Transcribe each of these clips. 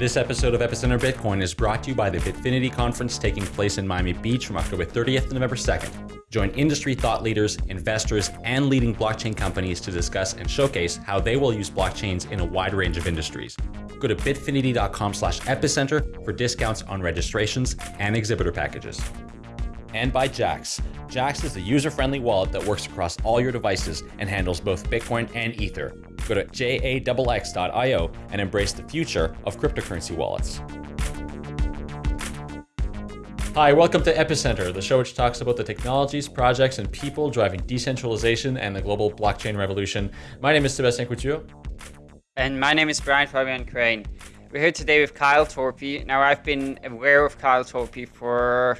This episode of Epicenter Bitcoin is brought to you by the Bitfinity conference taking place in Miami Beach from October 30th to November 2nd. Join industry thought leaders, investors, and leading blockchain companies to discuss and showcase how they will use blockchains in a wide range of industries. Go to bitfinity.com slash epicenter for discounts on registrations and exhibitor packages. And by Jaxx. Jaxx is a user-friendly wallet that works across all your devices and handles both Bitcoin and Ether. Go to jaxx.io and embrace the future of cryptocurrency wallets. Hi, welcome to Epicenter, the show which talks about the technologies, projects, and people driving decentralization and the global blockchain revolution. My name is Sebastien Couture. And my name is Brian Fabian Crain. We're here today with Kyle Torpey. Now, I've been aware of Kyle Torpey for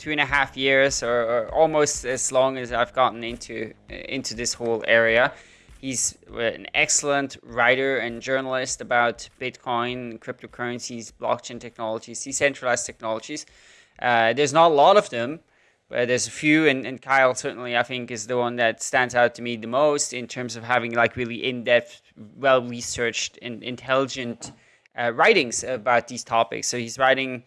two and a half years, or, or almost as long as I've gotten into into this whole area. He's an excellent writer and journalist about Bitcoin, cryptocurrencies, blockchain technologies, decentralized technologies. Uh, there's not a lot of them, but there's a few, and, and Kyle certainly I think is the one that stands out to me the most in terms of having like really in-depth, well-researched and intelligent uh, writings about these topics. So he's writing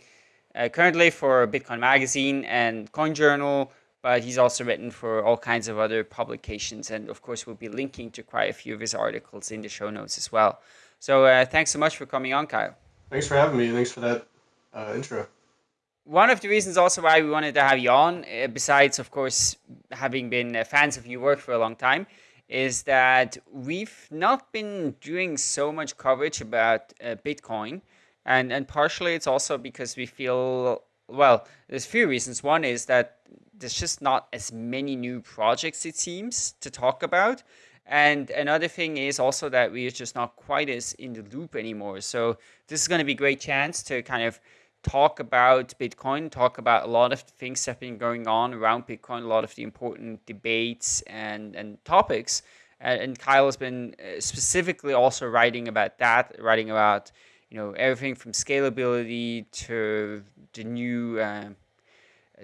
uh, currently for Bitcoin Magazine and Coin Journal, but he's also written for all kinds of other publications. And of course, we'll be linking to quite a few of his articles in the show notes as well. So uh, thanks so much for coming on, Kyle. Thanks for having me. Thanks for that uh, intro. One of the reasons also why we wanted to have you on, uh, besides, of course, having been uh, fans of your work for a long time, is that we've not been doing so much coverage about uh, Bitcoin. And, and partially it's also because we feel, well, there's a few reasons. One is that there's just not as many new projects, it seems, to talk about. And another thing is also that we're just not quite as in the loop anymore. So this is going to be a great chance to kind of talk about Bitcoin, talk about a lot of things that have been going on around Bitcoin, a lot of the important debates and, and topics. And, and Kyle has been uh, specifically also writing about that, writing about you know everything from scalability to the new uh,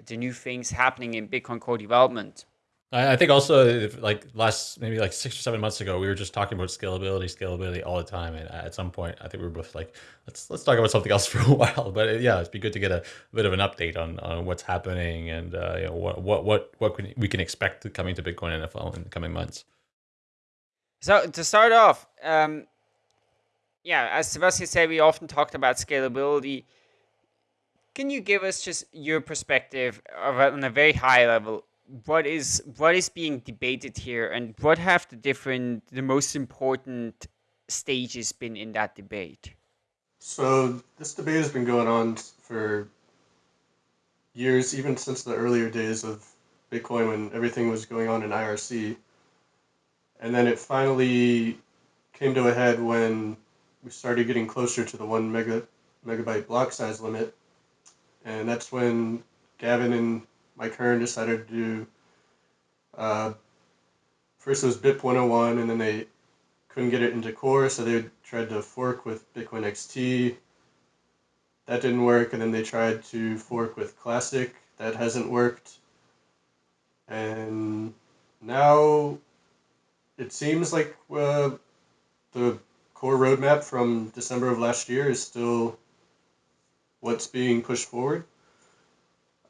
the new things happening in Bitcoin core development. I think also like last maybe like six or seven months ago, we were just talking about scalability, scalability all the time. And at some point, I think we were both like, let's let's talk about something else for a while. But uh, yeah, it'd be good to get a, a bit of an update on, on what's happening and uh, you know what what what what we can expect coming to Bitcoin NFL in the coming months. So to start off, um, yeah, as Sebastien said, we often talked about scalability can you give us just your perspective of, on a very high level? What is what is being debated here, and what have the different, the most important stages been in that debate? So this debate has been going on for years, even since the earlier days of Bitcoin when everything was going on in IRC. And then it finally came to a head when we started getting closer to the one mega, megabyte block size limit and that's when Gavin and Mike Hearn decided to do. Uh, first it was BIP 101, and then they couldn't get it into core, so they tried to fork with Bitcoin XT. That didn't work, and then they tried to fork with Classic. That hasn't worked. And now it seems like uh, the core roadmap from December of last year is still what's being pushed forward.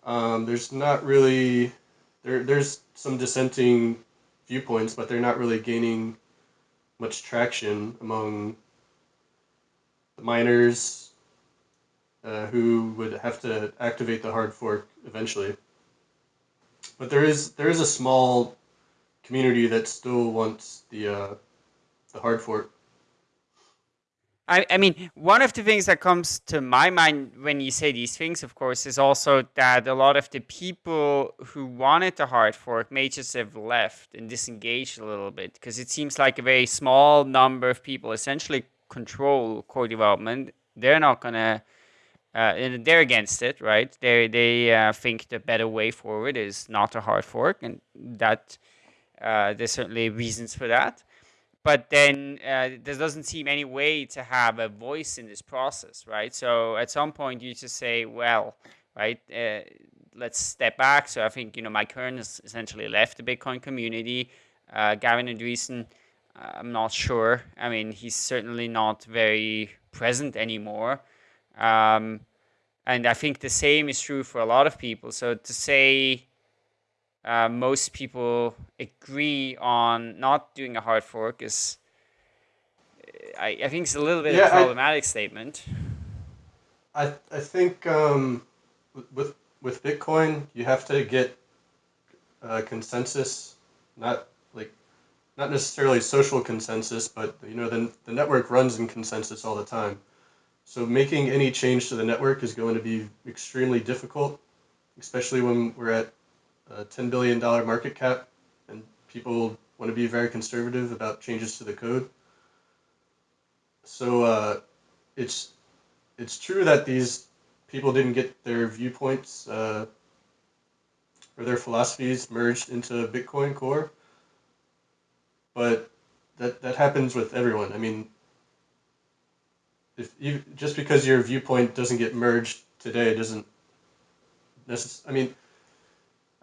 Um, there's not really there. There's some dissenting viewpoints, but they're not really gaining much traction among the miners uh, who would have to activate the hard fork eventually. But there is there is a small community that still wants the uh, the hard fork. I, I mean, one of the things that comes to my mind when you say these things, of course, is also that a lot of the people who wanted the hard fork may just have left and disengaged a little bit because it seems like a very small number of people essentially control core development. They're not going to, uh, they're against it, right? They, they uh, think the better way forward is not a hard fork, and that uh, there's certainly reasons for that but then uh, there doesn't seem any way to have a voice in this process, right? So at some point you just say, well, right, uh, let's step back. So I think, you know, Mike Hearn has essentially left the Bitcoin community. Uh, Gavin Andresen, I'm not sure. I mean, he's certainly not very present anymore. Um, and I think the same is true for a lot of people. So to say uh, most people agree on not doing a hard fork is, I, I think it's a little bit Yeah, of a I- problematic statement. I I think um, with with Bitcoin, you have to get uh, consensus, not like not necessarily social consensus, but you know the the network runs in consensus all the time. So making any change to the network is going to be extremely difficult, especially when we're at a ten billion dollar market cap and people want to be very conservative about changes to the code. So uh, it's it's true that these people didn't get their viewpoints uh, or their philosophies merged into Bitcoin Core, but that that happens with everyone. I mean, if you just because your viewpoint doesn't get merged today doesn't necess- I mean,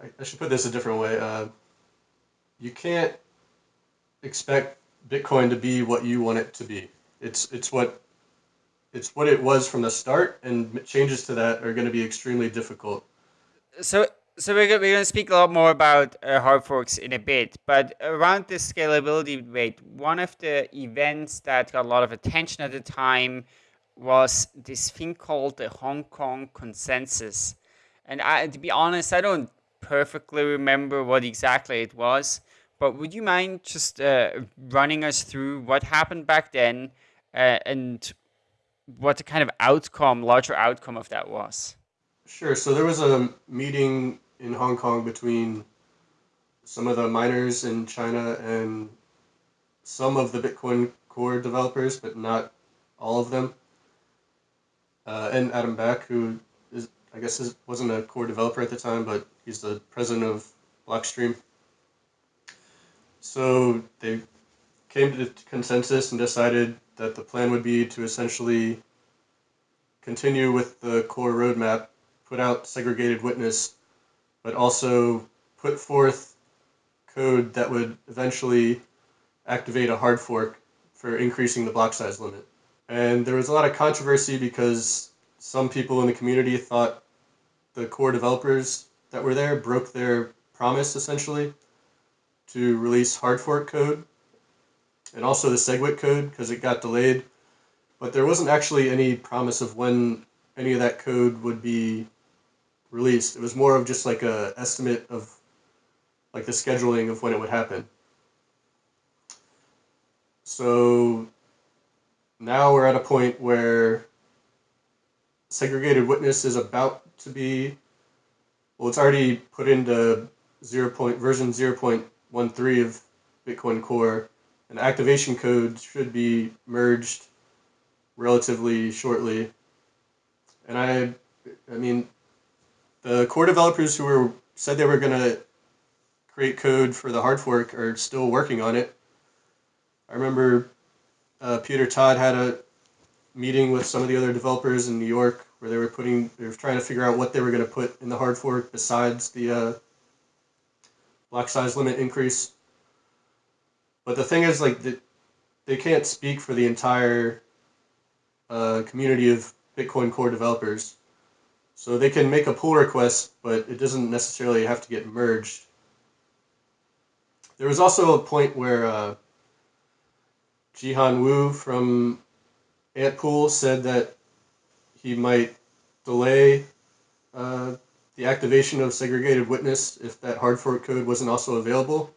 I, should put this a different way. Uh, you can't expect Bitcoin to be what you want it to be. It's it's what it's what it was from the start, and changes to that are going to be extremely difficult. So, so we're going, we're going to speak a lot more about uh, hard forks in a bit, but around this scalability debate, one of the events that got a lot of attention at the time was this thing called the Hong Kong Consensus. And I, to be honest, I don't perfectly remember what exactly it was, but would you mind just uh, running us through what happened back then uh, and what the kind of outcome, larger outcome of that was? Sure. So there was a meeting in Hong Kong between some of the miners in China and some of the Bitcoin Core developers, but not all of them. Uh, and Adam Back, who I guess, is, wasn't a core developer at the time, but he's the president of Blockstream. So they came to consensus and decided that the plan would be to essentially continue with the core roadmap, put out segregated witness, but also put forth code that would eventually activate a hard fork for increasing the block size limit. And there was a lot of controversy because some people in the community thought the core developers that were there broke their promise essentially to release hard fork code and also the SegWit code because it got delayed. But there wasn't actually any promise of when any of that code would be released. It was more of just like a estimate of like the scheduling of when it would happen. So now we're at a point where segregated witness is about to be well it's already put into 0. Point, version 0.13 of Bitcoin Core and activation code should be merged relatively shortly. And I I mean the core developers who were said they were going to create code for the hard fork are still working on it. I remember uh, Peter Todd had a meeting with some of the other developers in New York where they were putting they were trying to figure out what they were going to put in the hard fork besides the uh, block size limit increase. But the thing is, like, the, they can't speak for the entire uh, community of Bitcoin Core developers. So they can make a pull request, but it doesn't necessarily have to get merged. There was also a point where uh, Jihan Wu from Antpool said that he might delay uh, the activation of segregated witness if that hard fork code wasn't also available.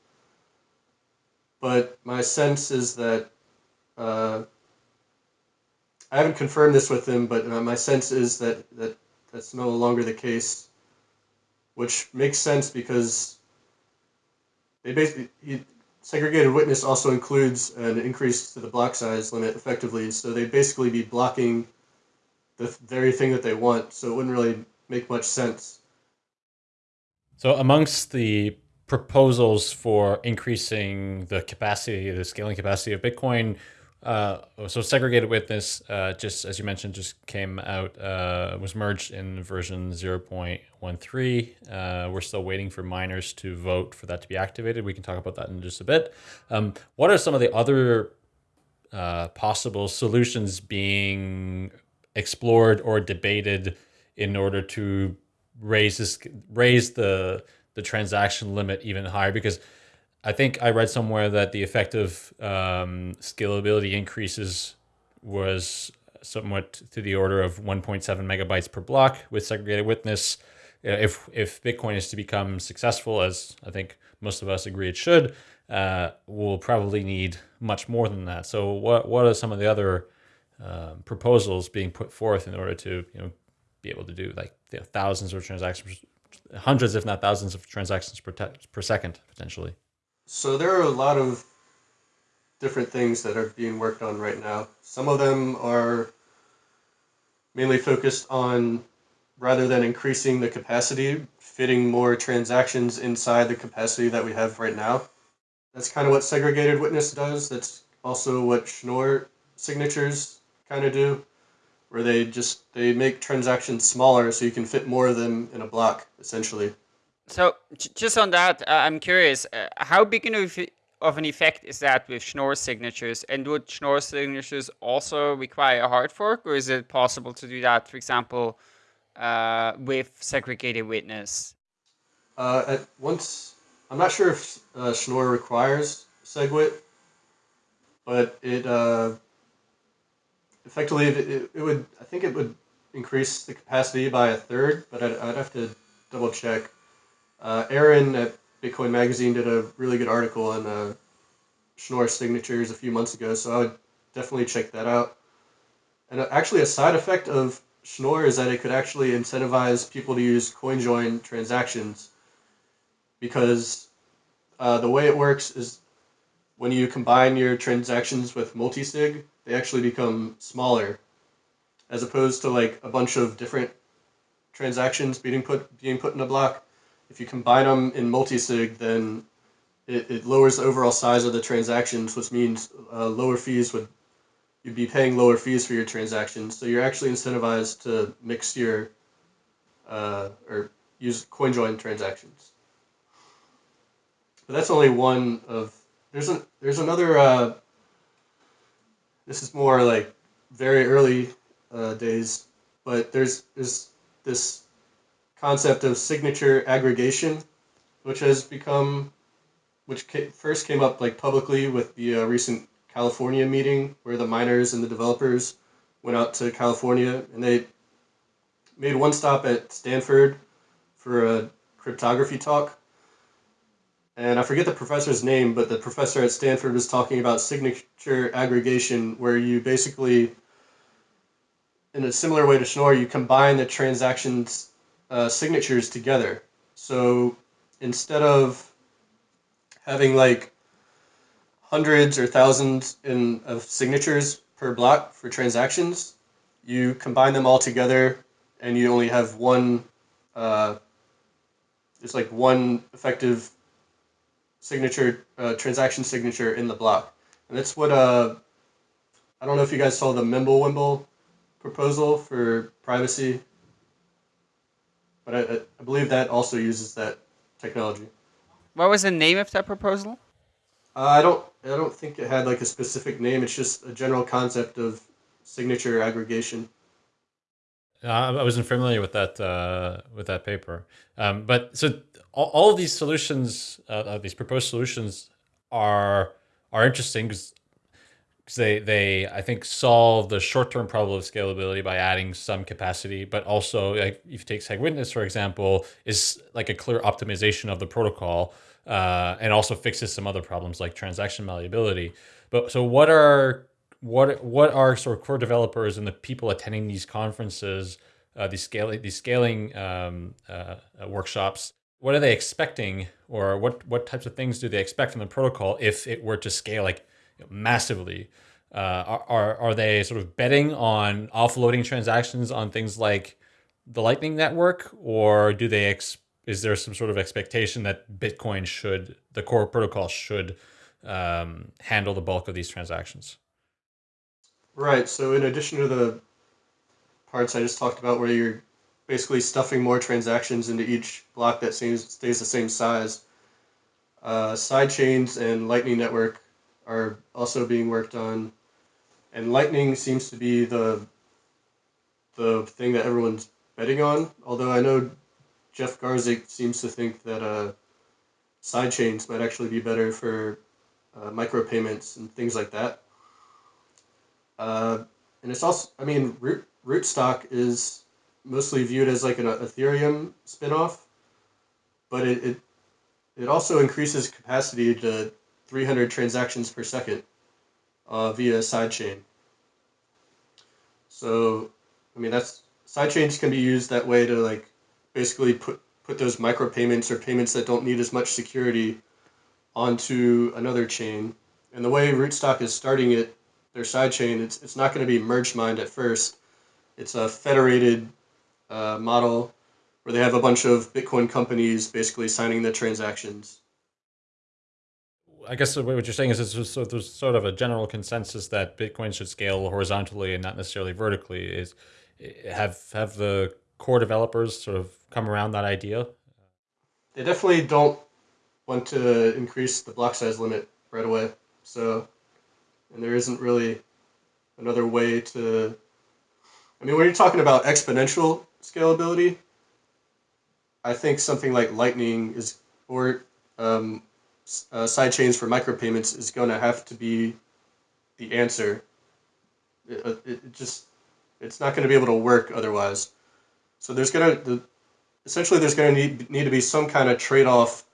But my sense is that uh, I haven't confirmed this with him, but uh, my sense is that, that that's no longer the case, which makes sense because they basically he, segregated witness also includes an increase to the block size limit effectively, so they'd basically be blocking the very thing that they want, so it wouldn't really make much sense. So amongst the proposals for increasing the capacity, the scaling capacity of Bitcoin, uh, so segregated witness, uh, just as you mentioned, just came out, uh, was merged in version 0.13. Uh, we're still waiting for miners to vote for that to be activated. We can talk about that in just a bit. Um, what are some of the other uh, possible solutions being explored or debated in order to raise this raise the the transaction limit even higher because I think I read somewhere that the effective um, scalability increases was somewhat to the order of 1.7 megabytes per block with segregated witness. If if Bitcoin is to become successful, as I think most of us agree it should, uh, we'll probably need much more than that. So, what what are some of the other uh, proposals being put forth in order to you know be able to do like you know, thousands of transactions, hundreds if not thousands of transactions per per second potentially? So there are a lot of different things that are being worked on right now. Some of them are mainly focused on rather than increasing the capacity, fitting more transactions inside the capacity that we have right now. That's kind of what segregated witness does. That's also what Schnorr signatures kind of do, where they just they make transactions smaller so you can fit more of them in a block essentially. So just on that, uh, I'm curious, uh, how big of, of an effect is that with Schnorr signatures? And would Schnorr signatures also require a hard fork, or is it possible to do that, for example, uh, with segregated witness? Uh, at once, I'm not sure if uh, Schnorr requires SegWit, but it uh, effectively it, it would I think it would increase the capacity by a third, but I'd, I'd have to double check. Uh, Aaron at Bitcoin Magazine did a really good article on uh, Schnorr signatures a few months ago, so I would definitely check that out. And uh, actually, a side effect of Schnorr is that it could actually incentivize people to use CoinJoin transactions because uh, the way it works is when you combine your transactions with multisig, they actually become smaller as opposed to like a bunch of different transactions being put being put in a block. If you combine them in multisig, then it, it lowers the overall size of the transactions, which means uh, lower fees would you'd be paying lower fees for your transactions. So you're actually incentivized to mix your uh, or use CoinJoin transactions. But that's only one of there's a there's another. Uh, this is more like very early uh, days, but there's there's this concept of signature aggregation, which has become, which first came up like publicly with the uh, recent California meeting where the miners and the developers went out to California and they made one stop at Stanford for a cryptography talk. And I forget the professor's name, but the professor at Stanford was talking about signature aggregation, where you basically, in a similar way to Schnorr, you combine the transactions uh, signatures together. So instead of having like hundreds or thousands in of signatures per block for transactions, you combine them all together, and you only have one. Uh, it's like one effective signature uh, transaction signature in the block, and that's what uh, I don't know if you guys saw the Mimblewimble proposal for privacy, but I, I believe that also uses that technology. What was the name of that proposal? Uh, I don't I don't think it had like a specific name. It's just a general concept of signature aggregation. Uh, I wasn't familiar with that uh, with that paper, um, but so all, all of these solutions, uh, these proposed solutions, are are interesting because they they I think solve the short term problem of scalability by adding some capacity, but also like if you take SegWitness for example, is like a clear optimization of the protocol uh, and also fixes some other problems like transaction malleability. But so what are what what are sort of core developers and the people attending these conferences, uh, these scaling these scaling um, uh, uh, workshops? What are they expecting, or what what types of things do they expect from the protocol if it were to scale like massively? Uh, are, are are they sort of betting on offloading transactions on things like the Lightning Network, or do they ex- is there some sort of expectation that Bitcoin should, the core protocol should um, handle the bulk of these transactions? Right. So in addition to the parts I just talked about, where you're basically stuffing more transactions into each block that seems, stays the same size, uh, side chains and Lightning Network are also being worked on, and Lightning seems to be the the thing that everyone's betting on. Although I know Jeff Garzik seems to think that uh, sidechains might actually be better for uh, micropayments and things like that. Uh, and it's also, I mean, Root, Rootstock is mostly viewed as like an Ethereum spinoff, but it, it it also increases capacity to 300 transactions per second uh, via sidechain. So, I mean, that's sidechains can be used that way to like basically put put those micropayments or payments that don't need as much security onto another chain. And the way Rootstock is starting it, their sidechain, it's it's not going to be merge mined at first. It's a federated uh, model where they have a bunch of Bitcoin companies basically signing the transactions. I guess what you're saying is so there's sort of a general consensus that Bitcoin should scale horizontally and not necessarily vertically. Is have have the core developers sort of come around that idea? They definitely don't want to increase the block size limit right away. So, and there isn't really another way to. I mean, when you're talking about exponential scalability, I think something like Lightning is or um, uh, sidechains for micropayments is going to have to be the answer. It, uh, it, it just it's not going to be able to work otherwise. So there's going to essentially there's going to need need to be some kind of trade off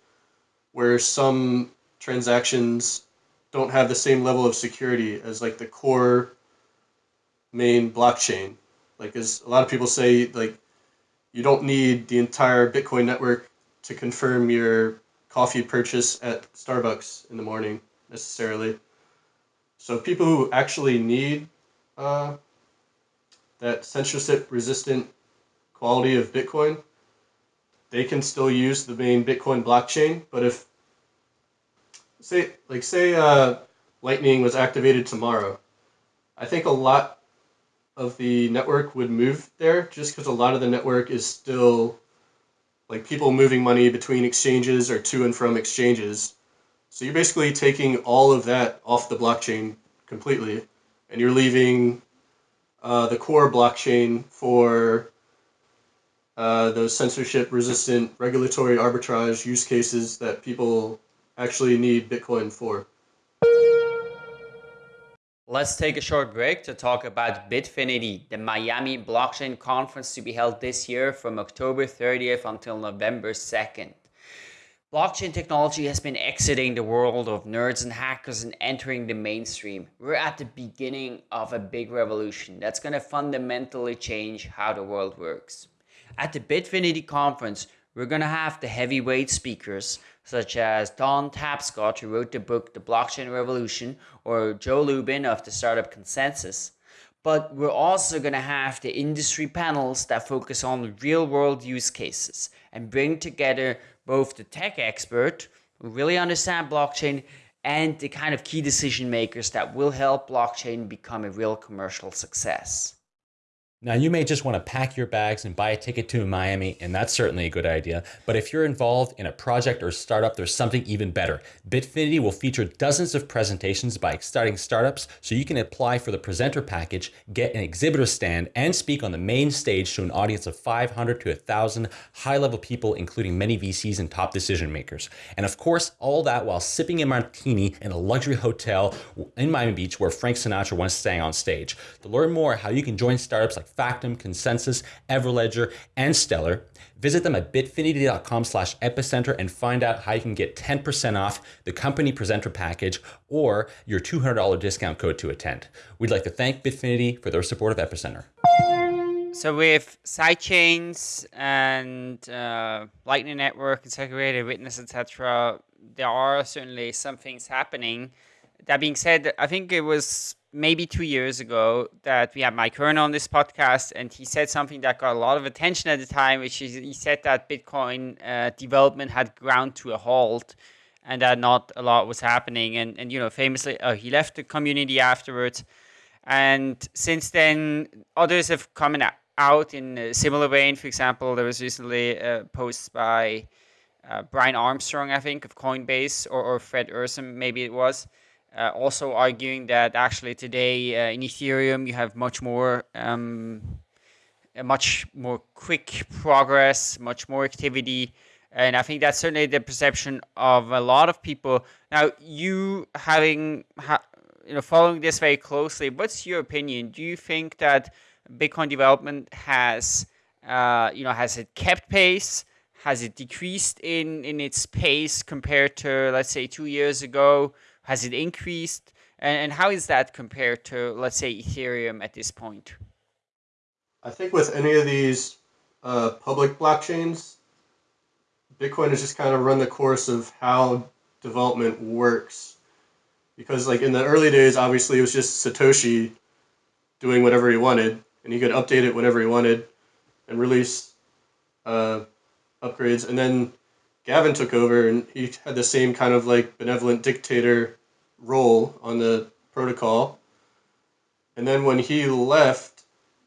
where some transactions don't have the same level of security as like the core main blockchain. Like as a lot of people say, like you don't need the entire Bitcoin network to confirm your coffee purchase at Starbucks in the morning necessarily. So people who actually need uh, that censorship resistant quality of Bitcoin, they can still use the main Bitcoin blockchain. But if say like say uh, Lightning was activated tomorrow, I think a lot of the network would move there just because a lot of the network is still like people moving money between exchanges or to and from exchanges. So you're basically taking all of that off the blockchain completely, and you're leaving uh, the core blockchain for uh, those censorship resistant regulatory arbitrage use cases that people actually need Bitcoin for. Let's take a short break to talk about Bitfinity, the Miami blockchain conference to be held this year from October 30th until November 2nd. Blockchain technology has been exiting the world of nerds and hackers and entering the mainstream. We're at the beginning of a big revolution that's going to fundamentally change how the world works. At the Bitfinity conference, we're going to have the heavyweight speakers such as Don Tapscott, who wrote the book The Blockchain Revolution, or Joe Lubin of the Startup ConsenSys. But we're also going to have the industry panels that focus on real world use cases and bring together both the tech expert who really understand blockchain and the kind of key decision makers that will help blockchain become a real commercial success. Now, you may just want to pack your bags and buy a ticket to Miami, and that's certainly a good idea. But if you're involved in a project or startup, there's something even better. Bitfinity will feature dozens of presentations by exciting startups, so you can apply for the presenter package, get an exhibitor stand, and speak on the main stage to an audience of 500 to 1,000 high level people, including many VCs and top decision makers. And of course, all that while sipping a martini in a luxury hotel in Miami Beach where Frank Sinatra once sang on stage. To learn more how you can join startups like like ConsenSys, Everledger, and Stellar. Visit them at bitfinity.com slash epicenter and find out how you can get 10% off the company presenter package or your $200 discount code to attend. We'd like to thank Bitfinity for their support of Epicenter. So with sidechains and uh, Lightning Network and segregated witness, etc., there are certainly some things happening. That being said, I think it was maybe two years ago that we had Mike Hearn on this podcast, and he said something that got a lot of attention at the time, which is he said that Bitcoin uh, development had ground to a halt and that not a lot was happening. And, and you know, famously, uh, he left the community afterwards. And since then, others have come out in a similar vein. For example, there was recently a post by uh, Brian Armstrong, I think, of Coinbase, or, or Fred Ehrsam, maybe it was, uh, also arguing that actually today uh, in Ethereum you have much more um, much more quick progress, much more activity. And I think that's certainly the perception of a lot of people. Now, you having, ha- you know, following this very closely, what's your opinion? Do you think that Bitcoin development has, uh, you know, has it kept pace? Has it decreased in, in its pace compared to, let's say, two years ago? Has it increased? And, and how is that compared to, let's say, Ethereum at this point? I think with any of these uh, public blockchains, Bitcoin has just kind of run the course of how development works. Because like in the early days, obviously it was just Satoshi doing whatever he wanted, and he could update it whenever he wanted, and release uh, upgrades. And then Gavin took over, and he had the same kind of like benevolent dictator role on the protocol. And then when he left,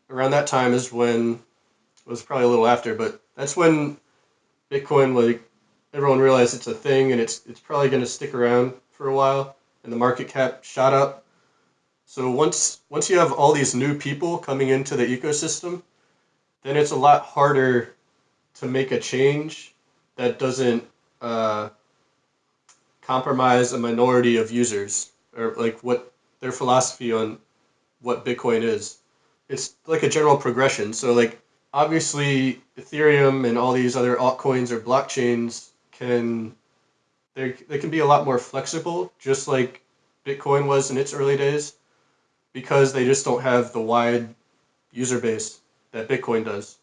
around that time is when it was probably a little after, but that's when Bitcoin like everyone realized it's a thing and it's it's probably going to stick around for a while and the market cap shot up. So once once you have all these new people coming into the ecosystem, then it's a lot harder to make a change that doesn't uh, compromise a minority of users or like what their philosophy on what Bitcoin is. It's like a general progression. So like obviously Ethereum and all these other altcoins or blockchains can they they can be a lot more flexible, just like Bitcoin was in its early days, because they just don't have the wide user base that Bitcoin does.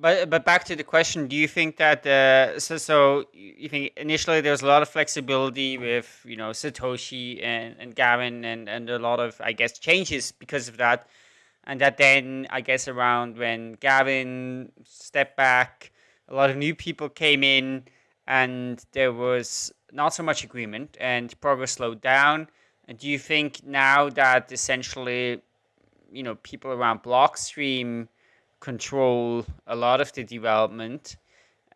But but back to the question, do you think that uh, so so you think initially there was a lot of flexibility with you know Satoshi and, and Gavin and, and a lot of I guess changes because of that, and that then I guess around when Gavin stepped back, a lot of new people came in, and there was not so much agreement and progress slowed down. And do you think now that essentially, you know, people around Blockstream control a lot of the development.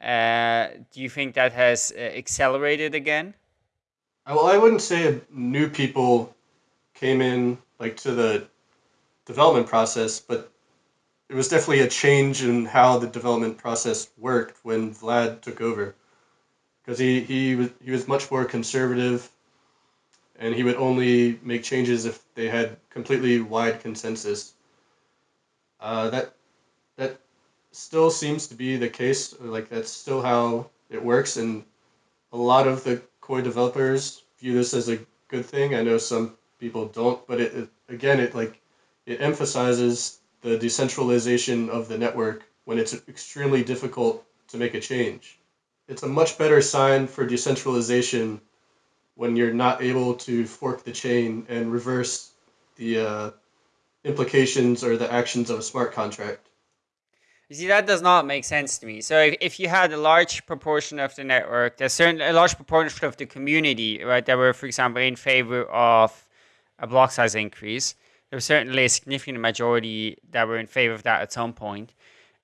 Uh, do you think that has uh, accelerated again? Well, I wouldn't say new people came in like to the development process, but it was definitely a change in how the development process worked when Vlad took over, because he he was he was much more conservative, and he would only make changes if they had completely wide consensus. Uh, that that still seems to be the case. Like that's still how it works, and a lot of the core developers view this as a good thing. I know some people don't, but it, it again, it like it emphasizes the decentralization of the network when it's extremely difficult to make a change. It's a much better sign for decentralization when you're not able to fork the chain and reverse the uh, implications or the actions of a smart contract. You see, that does not make sense to me. So if, if you had a large proportion of the network, there's certain a large proportion of the community, right, that were, for example, in favor of a block size increase, there was certainly a significant majority that were in favor of that at some point.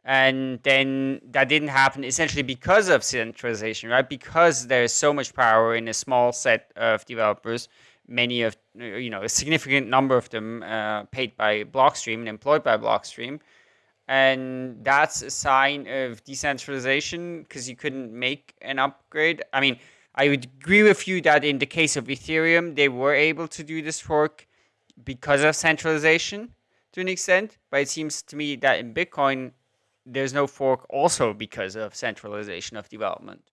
And then that didn't happen essentially because of centralization, right? Because there's so much power in a small set of developers, many of, you know, a significant number of them uh, paid by Blockstream and employed by Blockstream and that's a sign of decentralization because you couldn't make an upgrade. I mean, I would agree with you that in the case of Ethereum, they were able to do this fork because of centralization to an extent, but it seems to me that in Bitcoin, there's no fork also because of centralization of development.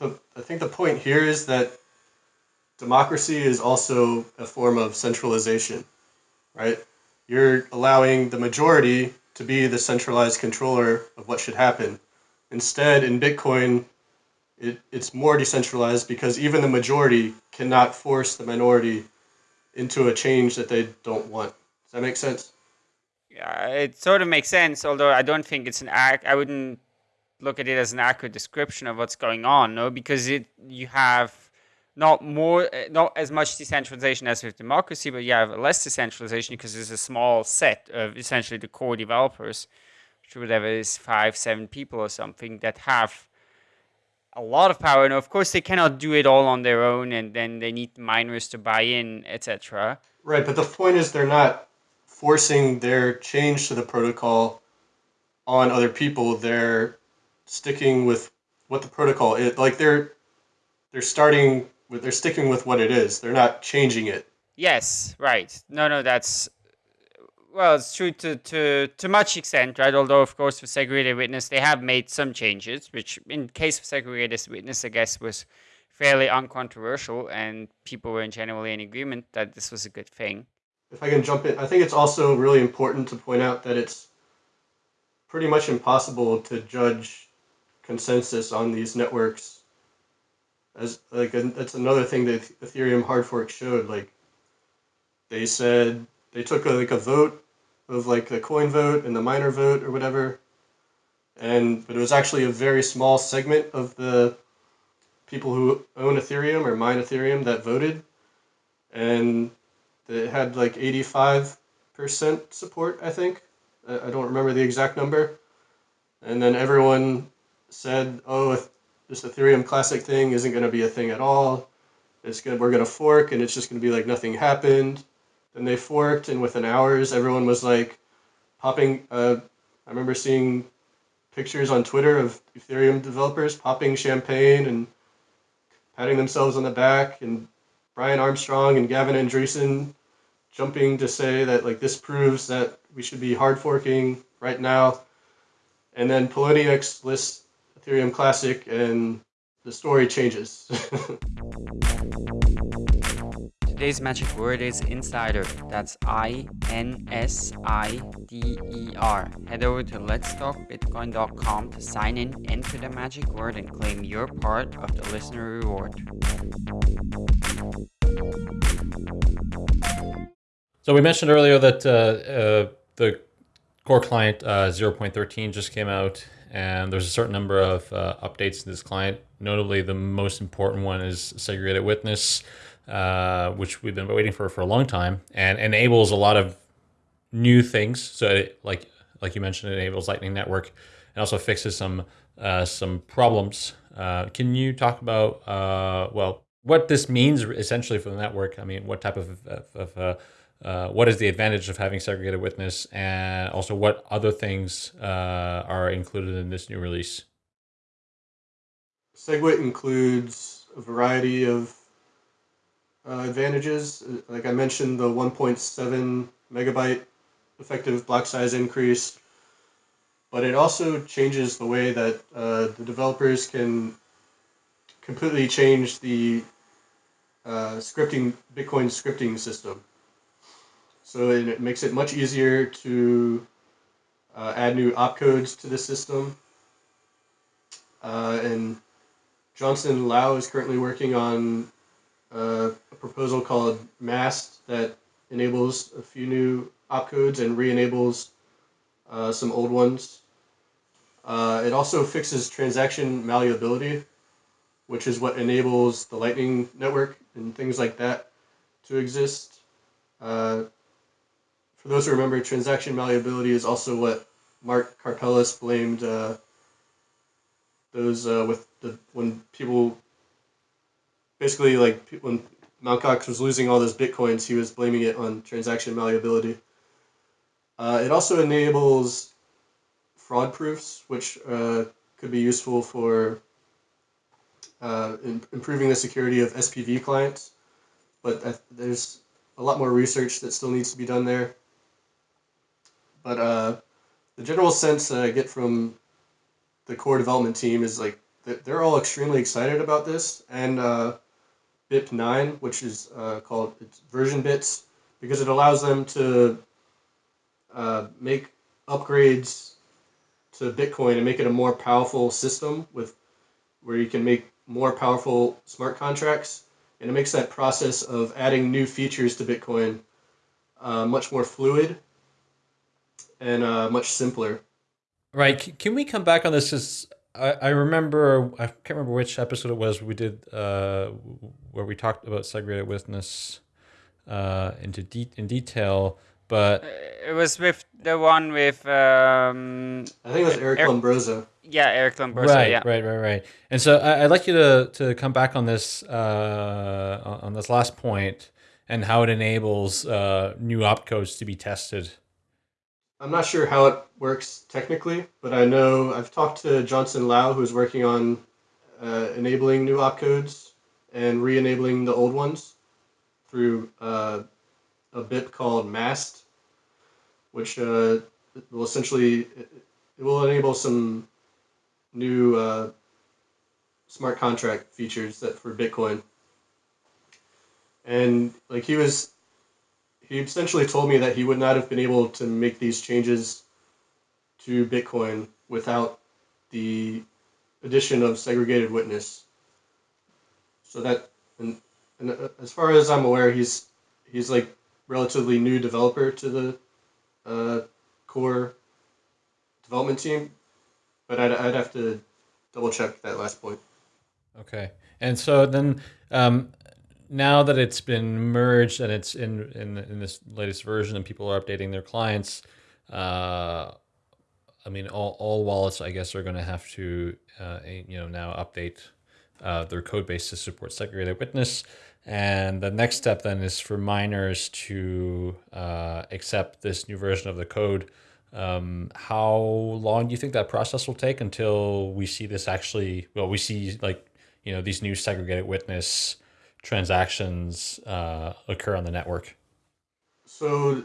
The, I think the point here is that democracy is also a form of centralization, right? You're allowing the majority to be the centralized controller of what should happen. Instead, in Bitcoin, it, it's more decentralized because even the majority cannot force the minority into a change that they don't want. Does that make sense? Yeah, it sort of makes sense, although I don't think it's an act. I wouldn't look at it as an accurate description of what's going on, no, because it you have not more, eh, not as much decentralization as with democracy, but you have less decentralization because there's a small set of essentially the core developers, whatever is five, seven people or something that have a lot of power. And of course, they cannot do it all on their own, and then they need miners to buy in, etc. Right, but the point is they're not forcing their change to the protocol on other people. They're sticking with what the protocol is. Like they're they're starting with they're sticking with what it is. They're not changing it. Yes, right. No, no, that's well, it's true to, to, to much extent, right? Although, of course, for segregated witness, they have made some changes, which in case of segregated witness, I guess, was fairly uncontroversial, and people were generally in agreement that this was a good thing. If I can jump in, I think it's also really important to point out that it's pretty much impossible to judge consensus on these networks. As like that's another thing that Ethereum hard fork showed. Like they said they took a, like a vote of like the coin vote and the miner vote or whatever. And but it was actually a very small segment of the people who own Ethereum or mine Ethereum that voted, and it had like eighty five percent support. I think I don't remember the exact number. And then everyone said, "Oh, this Ethereum Classic thing isn't going to be a thing at all. It's good. We're going to fork, and it's just going to be like nothing happened." Then they forked, and within hours, everyone was like popping. Uh, I remember seeing pictures on Twitter of Ethereum developers popping champagne and patting themselves on the back, and Brian Armstrong and Gavin Andresen jumping to say that like this proves that we should be hard forking right now. And then Poloniex lists Ethereum Classic, and the story changes. Today's magic word is insider. That's I N S I D E R. Head over to letstalkbitcoin.com to sign in, enter the magic word, and claim your part of the listener reward. So we mentioned earlier that uh, uh, the core client uh, 0.13 just came out, and there's a certain number of uh, updates to this client. Notably, the most important one is segregated witness uh, which we've been waiting for for a long time, and enables a lot of new things. So, it, like like you mentioned, it enables Lightning Network, and also fixes some uh, some problems. Uh, can you talk about uh, well what this means essentially for the network? I mean, what type of, of, of uh, uh, what is the advantage of having segregated witness, and also what other things are included in this new release? SegWit includes a variety of uh, advantages. Like I mentioned, the 1.7 megabyte effective block size increase, but it also changes the way that uh, the developers can completely change the uh, scripting Bitcoin scripting system. So it makes it much easier to uh, add new opcodes to the system. Uh, and Johnson Lau is currently working on uh, a proposal called MAST that enables a few new opcodes and re-enables uh, some old ones. Uh, it also fixes transaction malleability, which is what enables the Lightning Network and things like that to exist. Uh, for those who remember, transaction malleability is also what Mark Karpelès blamed uh, those uh, with the when people basically like when Mt. Gox was losing all those bitcoins, he was blaming it on transaction malleability. Uh, it also enables fraud proofs, which uh, could be useful for uh, in, improving the security of SPV clients. But there's a lot more research that still needs to be done there. But uh, the general sense that I get from the core development team is like they're all extremely excited about this, and uh, BIP 9, which is uh, called it's version bits, because it allows them to uh, make upgrades to Bitcoin and make it a more powerful system with where you can make more powerful smart contracts, and it makes that process of adding new features to Bitcoin uh, much more fluid and uh, much simpler. Right. Can we come back on this? Because I, I remember I can't remember which episode it was we did uh, where we talked about segregated witness uh, into de- in detail, but uh, it was with the one with um, I think it was Eric, Eric Lombrozo. Yeah, Eric Lombrozo. Right, yeah. right, right, right. And so I, would like you to to come back on this uh, on this last point and how it enables uh, new opcodes to be tested. I'm not sure how it works technically, but I know I've talked to Johnson Lau, who's working on uh, enabling new opcodes and re-enabling the old ones through uh, a bit called MAST, which uh, will essentially it, it will enable some new uh, smart contract features that for Bitcoin. And like he was, he essentially told me that he would not have been able to make these changes to Bitcoin without the addition of segregated witness. So that, and, and uh, as far as I'm aware, he's he's like relatively new developer to the uh, core development team, but I'd, I'd have to double check that last point. Okay, and so then um, now that it's been merged and it's in in in this latest version, and people are updating their clients. Uh, I mean, all, all wallets, I guess, are going to have to, uh, you know, now update uh, their code base to support segregated witness. And the next step then is for miners to uh, accept this new version of the code. Um, how long do you think that process will take until we see this actually, well, we see like, you know, these new segregated witness transactions uh, occur on the network? So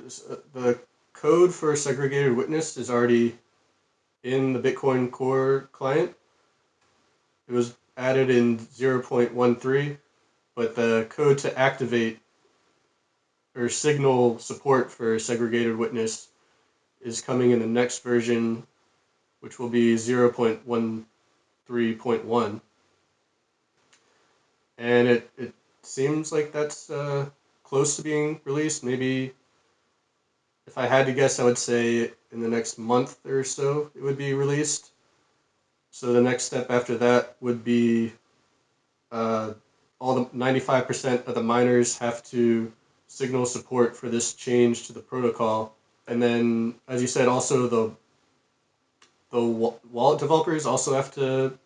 the code for segregated witness is already in the Bitcoin Core client. It was added in 0.13, but the code to activate or signal support for segregated witness is coming in the next version, which will be 0.13.1. And it, it seems like that's uh, close to being released. Maybe if I had to guess, I would say in the next month or so it would be released. So the next step after that would be uh, all the 95% of the miners have to signal support for this change to the protocol. And then, as you said, also the the wallet developers also have to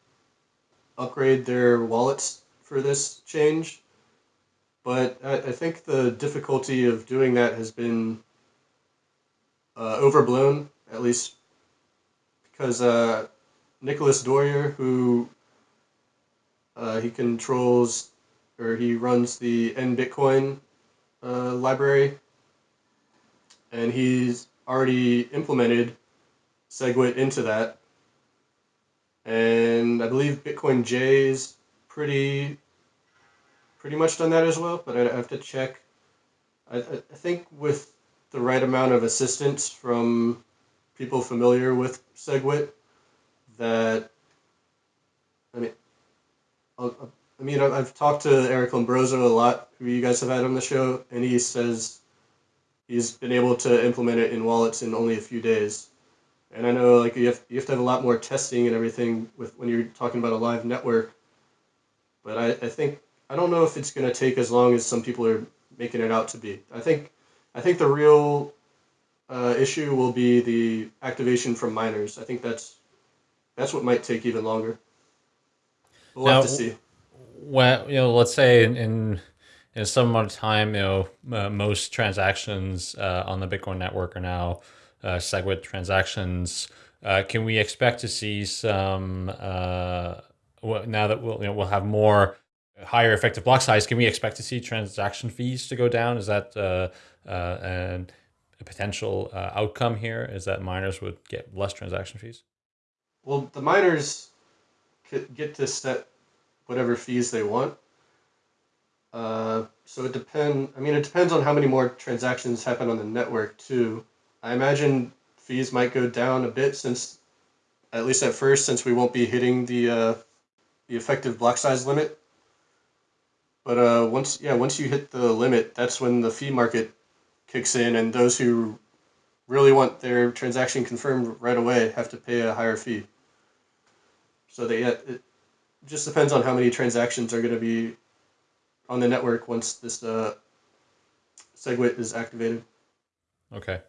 upgrade their wallets for this change. But I, I think the difficulty of doing that has been uh, overblown, at least because uh, Nicolas Dorier, who uh, he controls or he runs the NBitcoin uh, library, and he's already implemented SegWit into that. And I believe Bitcoin J is pretty pretty much done that as well, but I have to check. I, I think with the right amount of assistance from people familiar with SegWit that I mean I'll, I mean I've talked to Eric Lombrozo a lot who you guys have had on the show and he says he's been able to implement it in wallets in only a few days and I know like you have, you have to have a lot more testing and everything with when you're talking about a live network but I, I think I don't know if it's going to take as long as some people are making it out to be I think I think the real uh, issue will be the activation from miners. I think that's that's what might take even longer. We'll now, have to see. Well, you know, let's say in, in in some amount of time, you know, uh, most transactions uh, on the Bitcoin network are now uh, SegWit transactions. Uh, can we expect to see some uh, now that we'll you know we'll have more higher effective block size? Can we expect to see transaction fees to go down? Is that uh, uh, a potential uh, outcome here is that miners would get less transaction fees. Well, the miners get to set whatever fees they want. Uh, so it depend. I mean, it depends on how many more transactions happen on the network too. I imagine fees might go down a bit since, at least at first, since we won't be hitting the uh, the effective block size limit. But uh, once yeah, once you hit the limit, that's when the fee market kicks in, and those who really want their transaction confirmed right away have to pay a higher fee. So they it just depends on how many transactions are going to be on the network once this uh, SegWit is activated. Okay.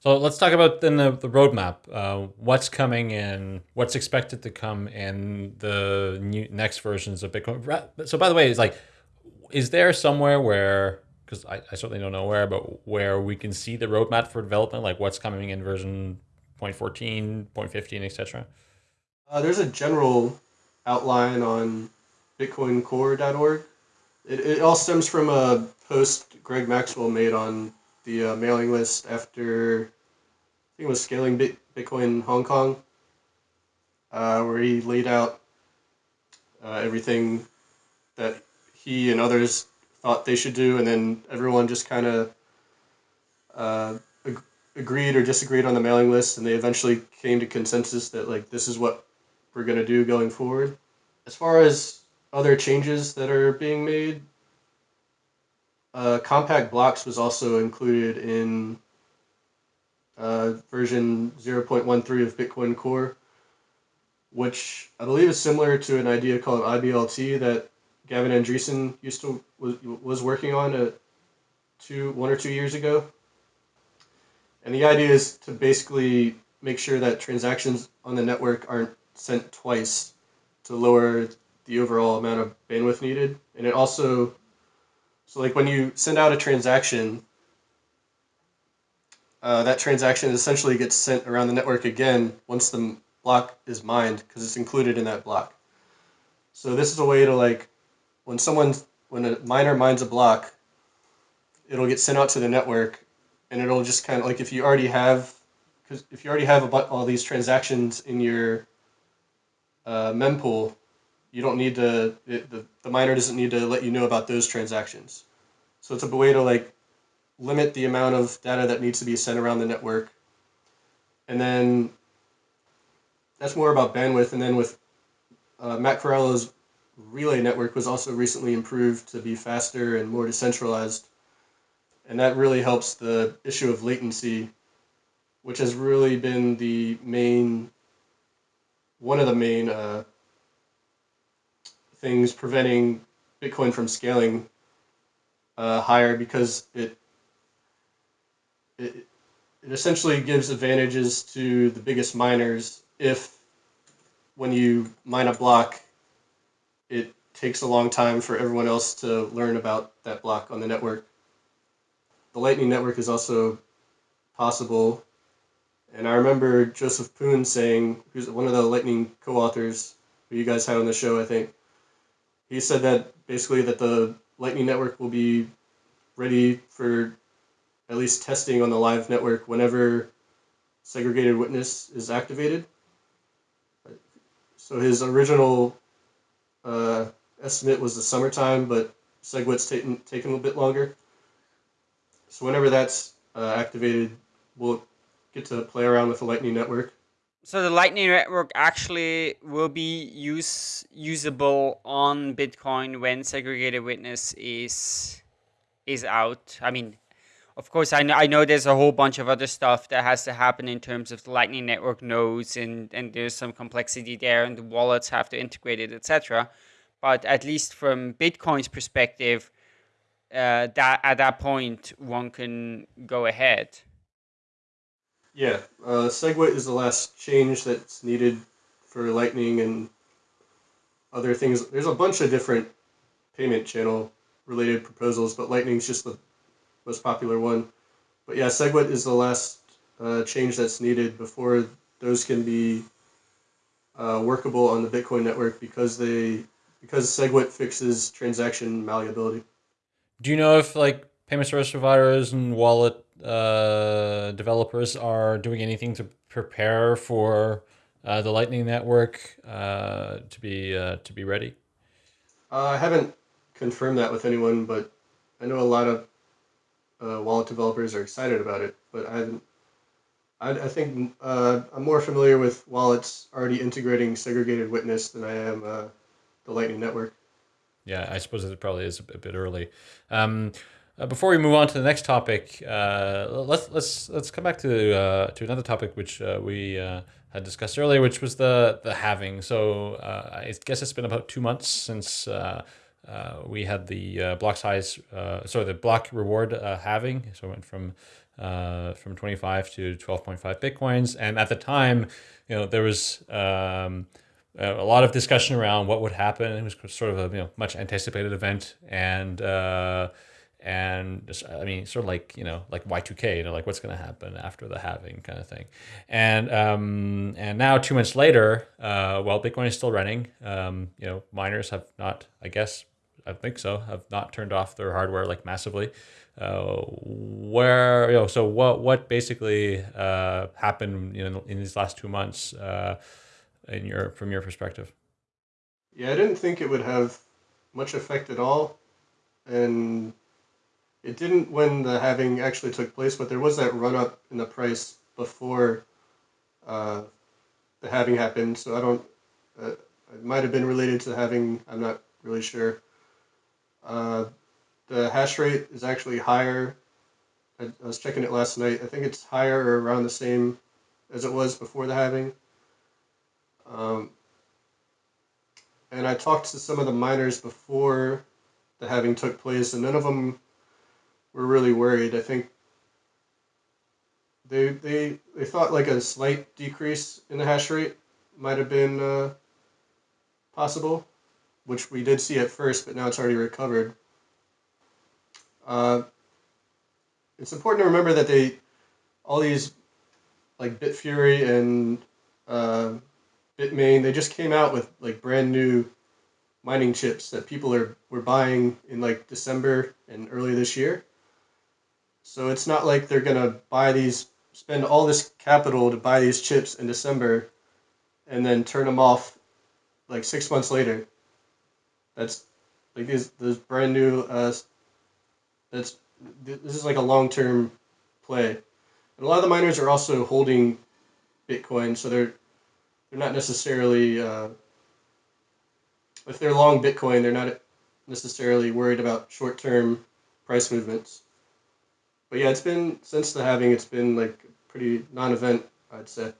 So let's talk about then the, the roadmap. Uh, what's coming in? What's expected to come in the new next versions of Bitcoin? So by the way, it's like, is there somewhere where because I, I certainly don't know where, but where we can see the roadmap for development, like what's coming in version 0.14, 0.15, etc. Uh, there's a general outline on bitcoincore.org. It, it all stems from a post Greg Maxwell made on the uh, mailing list after, I think it was scaling Bit, Bitcoin Hong Kong, uh, where he laid out uh, everything that he and others thought they should do, and then everyone just kind of uh, ag- agreed or disagreed on the mailing list, and they eventually came to consensus that like this is what we're gonna do going forward. As far as other changes that are being made, uh, compact blocks was also included in uh, version 0.13 of Bitcoin Core, which I believe is similar to an idea called IBLT that Gavin Andresen used to was, was working on a two one or two years ago. And the idea is to basically make sure that transactions on the network aren't sent twice to lower the overall amount of bandwidth needed. And it also so like when you send out a transaction, uh, that transaction essentially gets sent around the network again once the block is mined because it's included in that block. So this is a way to like when someone when a miner mines a block, it'll get sent out to the network, and it'll just kind of like if you already have because if you already have about all these transactions in your uh, mempool, you don't need to it, the, the miner doesn't need to let you know about those transactions. So it's a way to like limit the amount of data that needs to be sent around the network. And then that's more about bandwidth. And then with uh, Matt Corallo's relay network was also recently improved to be faster and more decentralized. And that really helps the issue of latency, which has really been the main, one of the main uh, things preventing Bitcoin from scaling uh, higher because it, it it essentially gives advantages to the biggest miners if when you mine a block it takes a long time for everyone else to learn about that block on the network the lightning network is also possible and i remember joseph poon saying who's one of the lightning co-authors who you guys had on the show i think he said that basically that the lightning network will be ready for at least testing on the live network whenever segregated witness is activated. So his original uh, estimate was the summertime, but SegWit's taken taken a bit longer. So whenever that's uh, activated, we'll get to play around with the Lightning Network. So the Lightning Network actually will be use usable on Bitcoin when segregated witness is is out. I mean, of course, I know, I know there's a whole bunch of other stuff that has to happen in terms of the Lightning Network nodes, and, and there's some complexity there, and the wallets have to integrate it, etc. But at least from Bitcoin's perspective, uh, that at that point one can go ahead. Yeah, uh, SegWit is the last change that's needed for Lightning and other things. There's a bunch of different payment channel related proposals, but Lightning's just the most popular one. But yeah, SegWit is the last uh, change that's needed before those can be uh, workable on the Bitcoin network because they because SegWit fixes transaction malleability. Do you know if like payment service providers and wallet uh, developers are doing anything to prepare for uh, the Lightning Network uh, to be uh, to be ready? Uh, I haven't confirmed that with anyone, but I know a lot of uh, wallet developers are excited about it. But I haven't. I, I think uh, I'm more familiar with wallets already integrating segregated witness than I am uh, the Lightning Network. Yeah, I suppose it probably is a bit early. Um, uh, before we move on to the next topic, uh, let's let's let's come back to uh, to another topic which uh, we uh, had discussed earlier, which was the the halving. So uh, I guess it's been about two months since Uh, we had the uh, block size, uh, sorry, the block reward halving. So it went from from 25 to 12.5 bitcoins, and at the time, you know, there was. Um, a lot of discussion around what would happen. It was sort of a you know much anticipated event, and uh, and just, I mean, sort of like you know, like Y two K, you know, like what's going to happen after the halving kind of thing, and um, and now two months later, uh, well, Bitcoin is still running. Um, you know, miners have not, I guess, I think so, have not turned off their hardware like massively. Uh, where you know, so what what basically uh, happened you know in these last two months uh, in your from your perspective? Yeah, I didn't think it would have much effect at all, and it didn't when the halving actually took place, but there was that run up in the price before uh, the halving happened. So I don't. Uh, it might have been related to halving. I'm not really sure. Uh, the hash rate is actually higher. I, I was checking it last night. I think it's higher or around the same as it was before the halving. Um, and I talked to some of the miners before the halving took place, and none of them were really worried. I think they they they thought like a slight decrease in the hash rate might have been uh, possible, which we did see at first, but now it's already recovered. Uh, it's important to remember that they all these like Bitfury and uh, Bitmain they just came out with like brand new mining chips that people are were buying in like December and early this year. So it's not like they're gonna buy these, spend all this capital to buy these chips in December, and then turn them off like six months later. That's like these those brand new. Uh, that's this is like a long term play, and a lot of the miners are also holding Bitcoin, so they're they're not necessarily. Uh, if they're long Bitcoin, they're not necessarily worried about short term price movements but yeah, it's been since the halving. It's been like pretty non-event, I'd say.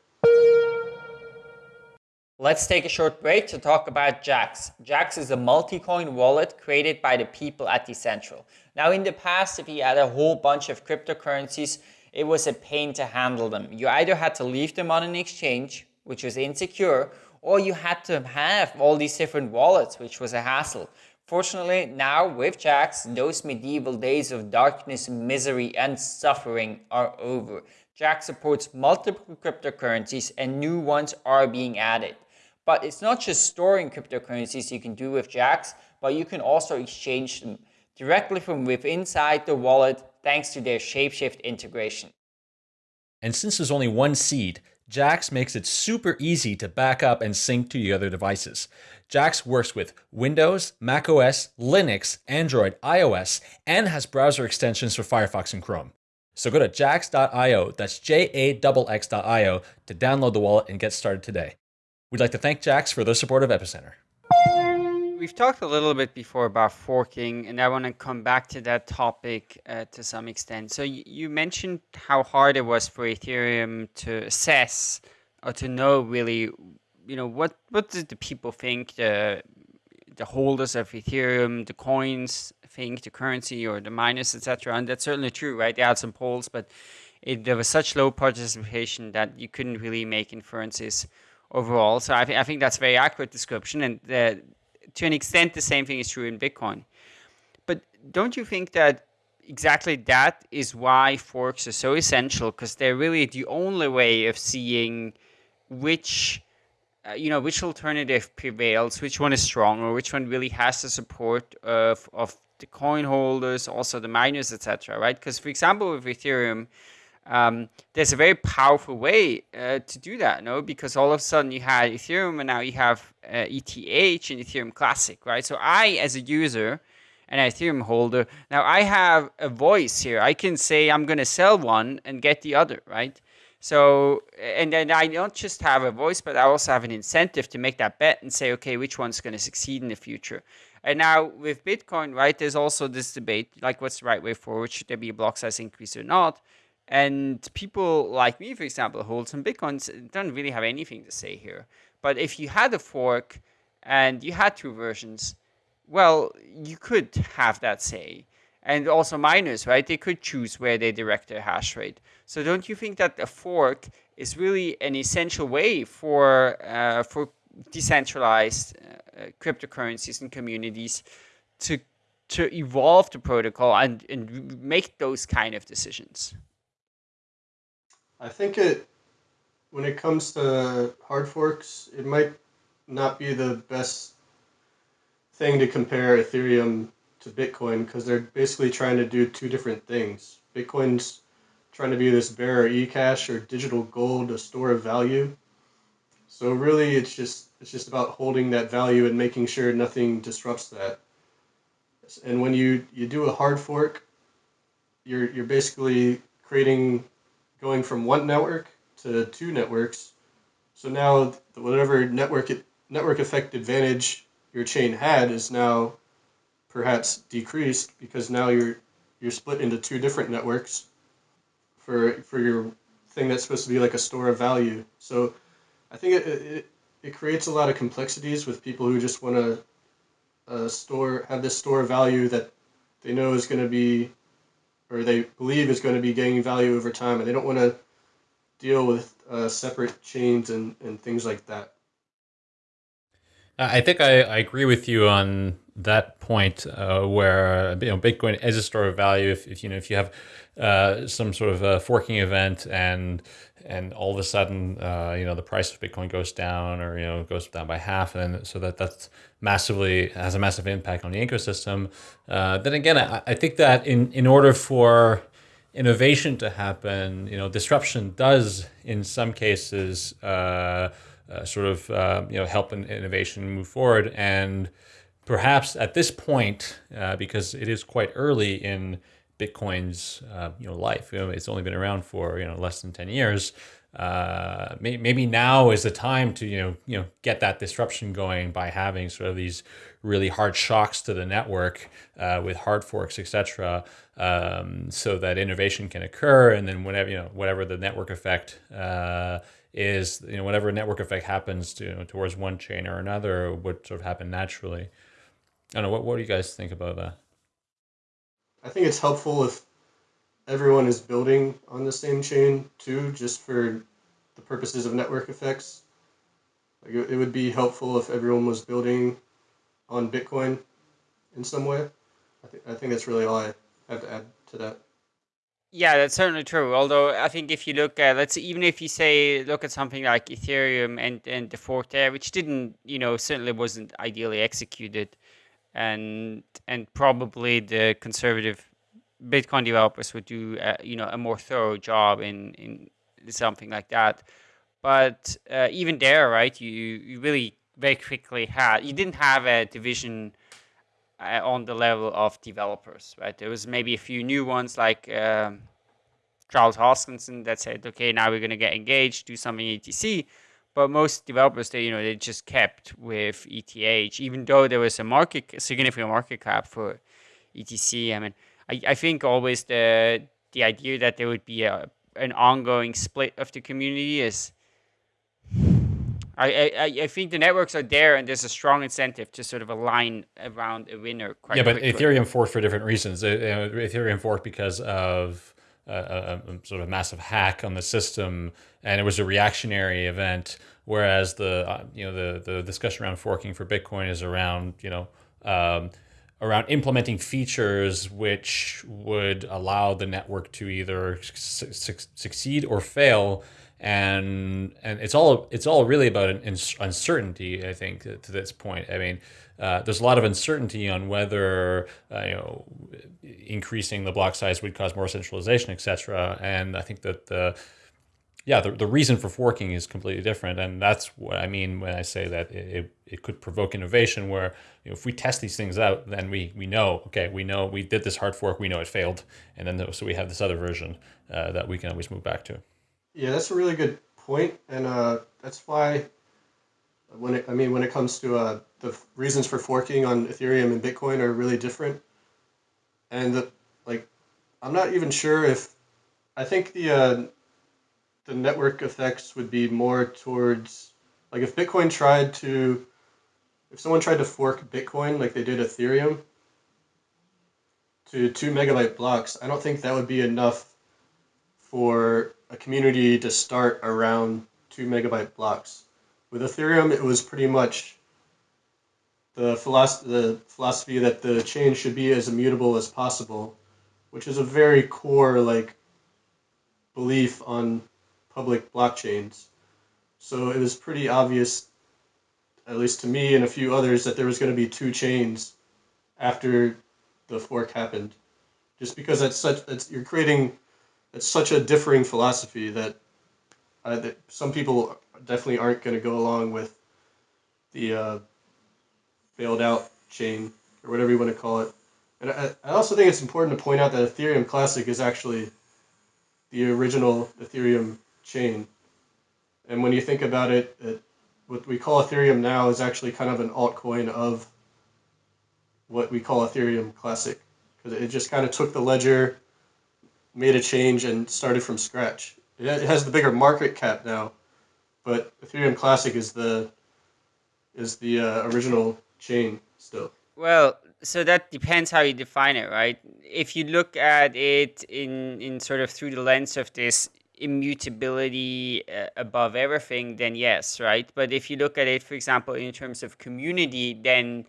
Let's take a short break to talk about Jaxx. Jaxx is a multi-coin wallet created by the people at Decentral. Now in the past, if you had a whole bunch of cryptocurrencies, it was a pain to handle them. You either had to leave them on an exchange, which was insecure, or you had to have all these different wallets, which was a hassle. Fortunately, now with Jaxx, those medieval days of darkness, misery, and suffering are over. Jaxx supports multiple cryptocurrencies and new ones are being added. But it's not just storing cryptocurrencies you can do with Jaxx, but you can also exchange them directly from within inside the wallet thanks to their Shapeshift integration. And since there's only one seed, Jaxx makes it super easy to back up and sync to your other devices. Jaxx works with Windows, macOS, Linux, Android, iOS, and has browser extensions for Firefox and Chrome. So go to jaxx.io, that's J-A-X-X.io, to download the wallet and get started today. We'd like to thank Jaxx for their support of Epicenter. We've talked a little bit before about forking, and I want to come back to that topic uh, to some extent. So you mentioned how hard it was for Ethereum to assess or to know really, you know, what what did the people think, the the holders of Ethereum, the coins think, the currency or the miners, etc. And that's certainly true, right? They had some polls, but it, there was such low participation that you couldn't really make inferences overall. So I, th- I think that's a very accurate description, and the to an extent, the same thing is true in Bitcoin. But don't you think that exactly that is why forks are so essential? Because they're really the only way of seeing which, uh, you know, which alternative prevails, which one is stronger, which one really has the support of, of the coin holders, also the miners, etc. Right? Because for example, with Ethereum, um, there's a very powerful way uh, to do that, no? Because all of a sudden you had Ethereum and now you have uh, ETH and Ethereum Classic, right? So I, as a user and an Ethereum holder, now I have a voice here. I can say I'm going to sell one and get the other, right? So, and then I don't just have a voice, but I also have an incentive to make that bet and say, okay, which one's going to succeed in the future? And now with Bitcoin, right, there's also this debate, like what's the right way forward? Should there be a block size increase or not? And people like me, for example, hold some bitcoins, don't really have anything to say here. But if you had a fork and you had two versions, well, you could have that say. And also miners, right? They could choose where they direct their hash rate. So don't you think that a fork is really an essential way for uh, for decentralized uh, cryptocurrencies and communities to to evolve the protocol and, and make those kind of decisions? I think it, when it comes to hard forks, it might not be the best thing to compare Ethereum to Bitcoin because they're basically trying to do two different things. Bitcoin's trying to be this bearer eCash or digital gold, a store of value. So really, it's just it's just about holding that value and making sure nothing disrupts that. And when you you do a hard fork, you're you're basically creating going from one network to two networks. So now whatever network network effect advantage your chain had is now perhaps decreased because now you're you're split into two different networks for for your thing that's supposed to be like a store of value. So I think it, it, it creates a lot of complexities with people who just want to uh, store have this store of value that they know is going to be or they believe is going to be gaining value over time, and they don't want to deal with uh, separate chains and, and things like that. I think I, I agree with you on that point uh, where you know Bitcoin is a store of value. If, if you know if you have uh, some sort of a forking event and and all of a sudden uh, you know the price of Bitcoin goes down or you know goes down by half, and so that that's massively has a massive impact on the ecosystem. Uh, then again, I, I think that in in order for innovation to happen, you know, disruption does in some cases uh, sort of uh, you know help in innovation move forward and perhaps at this point, uh, because it is quite early in Bitcoin's uh, you know life, you know, it's only been around for you know less than ten years. Uh, may, maybe now is the time to you know you know get that disruption going by having sort of these really hard shocks to the network uh, with hard forks, etc., um, so that innovation can occur, and then whenever you know whatever the network effect is, you know whatever network effect happens to, you know, towards one chain or another would sort of happen naturally. I don't know. What, what do you guys think about that? I think it's helpful if everyone is building on the same chain too, just for the purposes of network effects. Like it, it would be helpful if everyone was building on Bitcoin in some way. I think I think that's really all I have to add to that. Yeah, that's certainly true. Although I think if you look at let's even if you say look at something like Ethereum and and the fork there, which didn't you know certainly wasn't ideally executed, and and probably the conservative Bitcoin developers would do a, you know a more thorough job in in something like that. But uh, even there, right, you you really very quickly had you didn't have a division uh, on the level of developers, right? There was maybe a few new ones like um, Charles Hoskinson that said, okay, now we're going to get engaged, do something ETC. But most developers, they you know they just kept with ETH, even though there was a market significant market cap for ETC. I mean, I, I think always the the idea that there would be a an ongoing split of the community is I, I, I think the networks are there and there's a strong incentive to sort of align around a winner quite Yeah, but quickly. Ethereum forked for different reasons. Uh, Ethereum forked because of a, a, a, sort of massive hack on the system and it was a reactionary event whereas the uh, you know the the discussion around forking for bitcoin is around you know um, around implementing features which would allow the network to either su succeed or fail and and it's all it's all really about uncertainty i think to this point i mean uh, there's a lot of uncertainty on whether uh, you know increasing the block size would cause more centralization etc and i think that the yeah, the, the reason for forking is completely different. And that's what I mean when I say that it, it could provoke innovation where you know, if we test these things out, then we, we know, okay, we know we did this hard fork, we know it failed. And then so we have this other version uh, that we can always move back to. Yeah, that's a really good. And uh, that's why when it, I mean, when it comes to uh, the reasons for forking on Ethereum and Bitcoin are really different. And the, like, I'm not even sure if, I think the, uh, the network effects would be more towards like if Bitcoin tried to if someone tried to fork Bitcoin like they did Ethereum to two megabyte blocks, I don't think that would be enough for a community to start around two megabyte blocks. With Ethereum, it was pretty much the philosophy, the philosophy that the chain should be as immutable as possible, which is a very core like belief on public blockchains. So it was pretty obvious, at least to me and a few others, that there was going to be two chains after the fork happened, just because that's such that's you're creating it's such a differing philosophy that, uh, that some people definitely aren't going to go along with the uh, bailed out chain or whatever you want to call it. And I, I also think it's important to point out that Ethereum Classic is actually the original Ethereum chain. And when you think about it, it, what we call Ethereum now is actually kind of an altcoin of what we call Ethereum Classic. Because it just kind of took the ledger, made a change, and started from scratch. It has the bigger market cap now, but Ethereum Classic is the is the uh, original chain still. Well, so that depends how you define it, right? If you look at it in in sort of through the lens of this immutability uh, above everything, then yes, right? But if you look at it, for example, in terms of community, then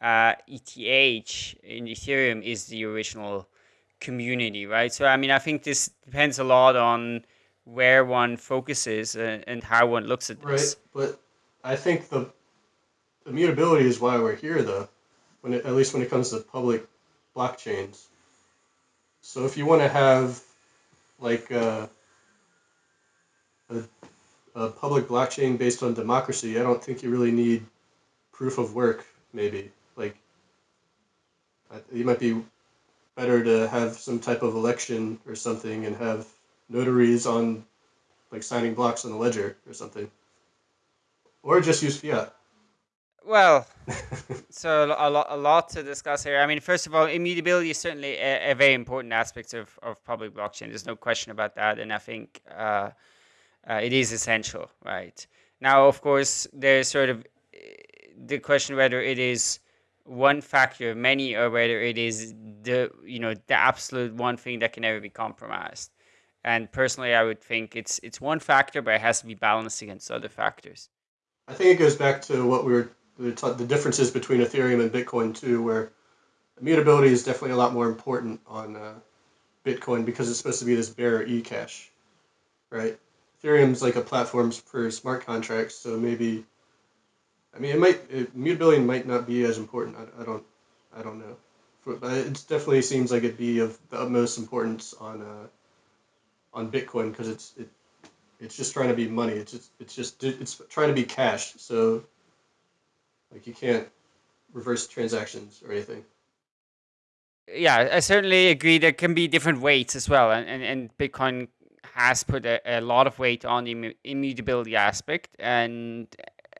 uh, ETH in Ethereum is the original community, right? So, I mean, I think this depends a lot on where one focuses and, and how one looks at this. Right, but I think the immutability is why we're here, though. When it, at least when it comes to public blockchains. So if you want to have like uh, a, a public blockchain based on democracy, I don't think you really need proof of work. Maybe like you might be better to have some type of election or something and have notaries on like signing blocks on the ledger or something. Or just use fiat. Well so a lot, a lot to discuss here. I mean first of all immutability is certainly a, a very important aspect of, of public blockchain. There's no question about that. And i think uh, uh, it is essential right? Now of course there's sort of eh, the question whether it is one factor of many or whether it is the you know the absolute one thing that can never be compromised. And personally i would think it's it's one factor but it has to be balanced against other factors. I think it goes back to what we were the, the differences between ethereum and bitcoin too where immutability is definitely a lot more important on uh, bitcoin because it's supposed to be this bearer e-cash right? Ethereum's like a platform for smart contracts so maybe I mean, it might it, mutability might not be as important. I, I don't I don't know, but it definitely seems like it'd be of the utmost importance on uh, on Bitcoin because it's it it's just trying to be money. It's just it's just it's trying to be cash. So like you can't reverse transactions or anything. Yeah, I certainly agree. There can be different weights as well, and and, and Bitcoin has put a, a lot of weight on the immutability aspect, and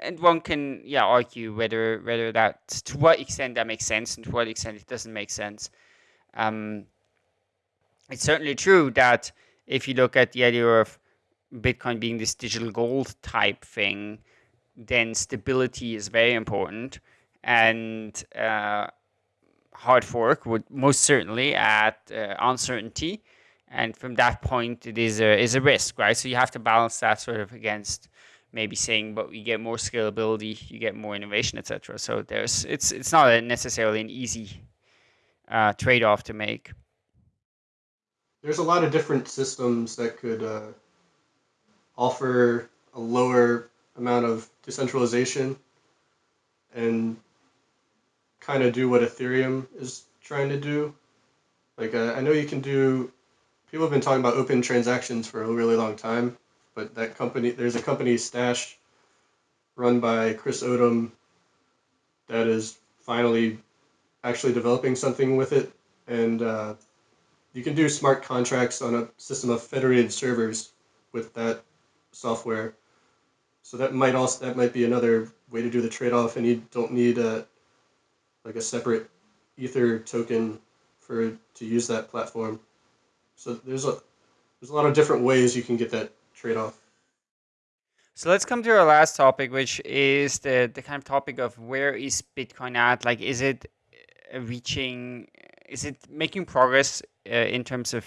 and one can yeah argue whether whether that to what extent that makes sense and to what extent it doesn't make sense. Um, it's certainly true that if you look at the idea of Bitcoin being this digital gold type thing, then stability is very important, and uh, hard fork would most certainly add uh, uncertainty, and from that point, it is a is a risk, right? So you have to balance that sort of against maybe saying, but you get more scalability, you get more innovation, etc. So there's it's it's not necessarily an easy uh, trade off to make. There's a lot of different systems that could uh, offer a lower amount of decentralization and kind of do what Ethereum is trying to do. Like uh, I know you can do. People have been talking about open transactions for a really long time, but that company, there's a company, Stash, run by Chris Odom, that is finally actually developing something with it. And uh, you can do smart contracts on a system of federated servers with that software. So that might also that might be another way to do the trade-off, and you don't need a like a separate Ether token for to use that platform. So there's a there's a lot of different ways you can get that trade off. So let's come to our last topic, which is the, the kind of topic of where is Bitcoin at? Like, is it uh, reaching, is it making progress uh, in terms of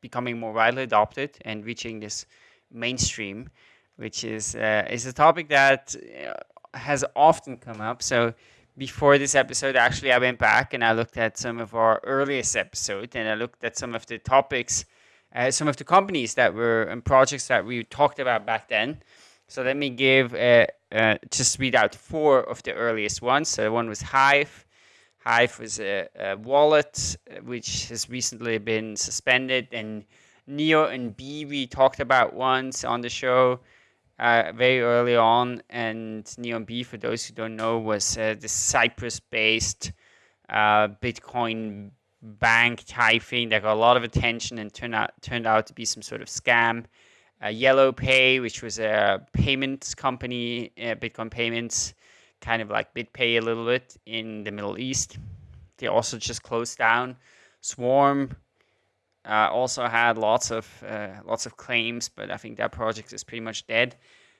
becoming more widely adopted and reaching this mainstream, which is uh, is a topic that uh, has often come up. So before this episode, actually, I went back and I looked at some of our earliest episodes and I looked at some of the topics, uh, some of the companies that were and projects that we talked about back then. So let me give uh, uh, just read out four of the earliest ones. So one was Hive. Hive was a, a wallet uh, which has recently been suspended, and Neo and Bee we talked about once on the show uh, very early on. And Neon B, for those who don't know, was uh, the Cyprus-based uh, Bitcoin bank type thing that got a lot of attention and turned out turned out to be some sort of scam. Uh, Yellow Pay, which was a payments company, uh, Bitcoin payments, kind of like BitPay a little bit in the Middle East. They also just closed down. Swarm, uh, also had lots of uh, lots of claims, but I think that project is pretty much dead.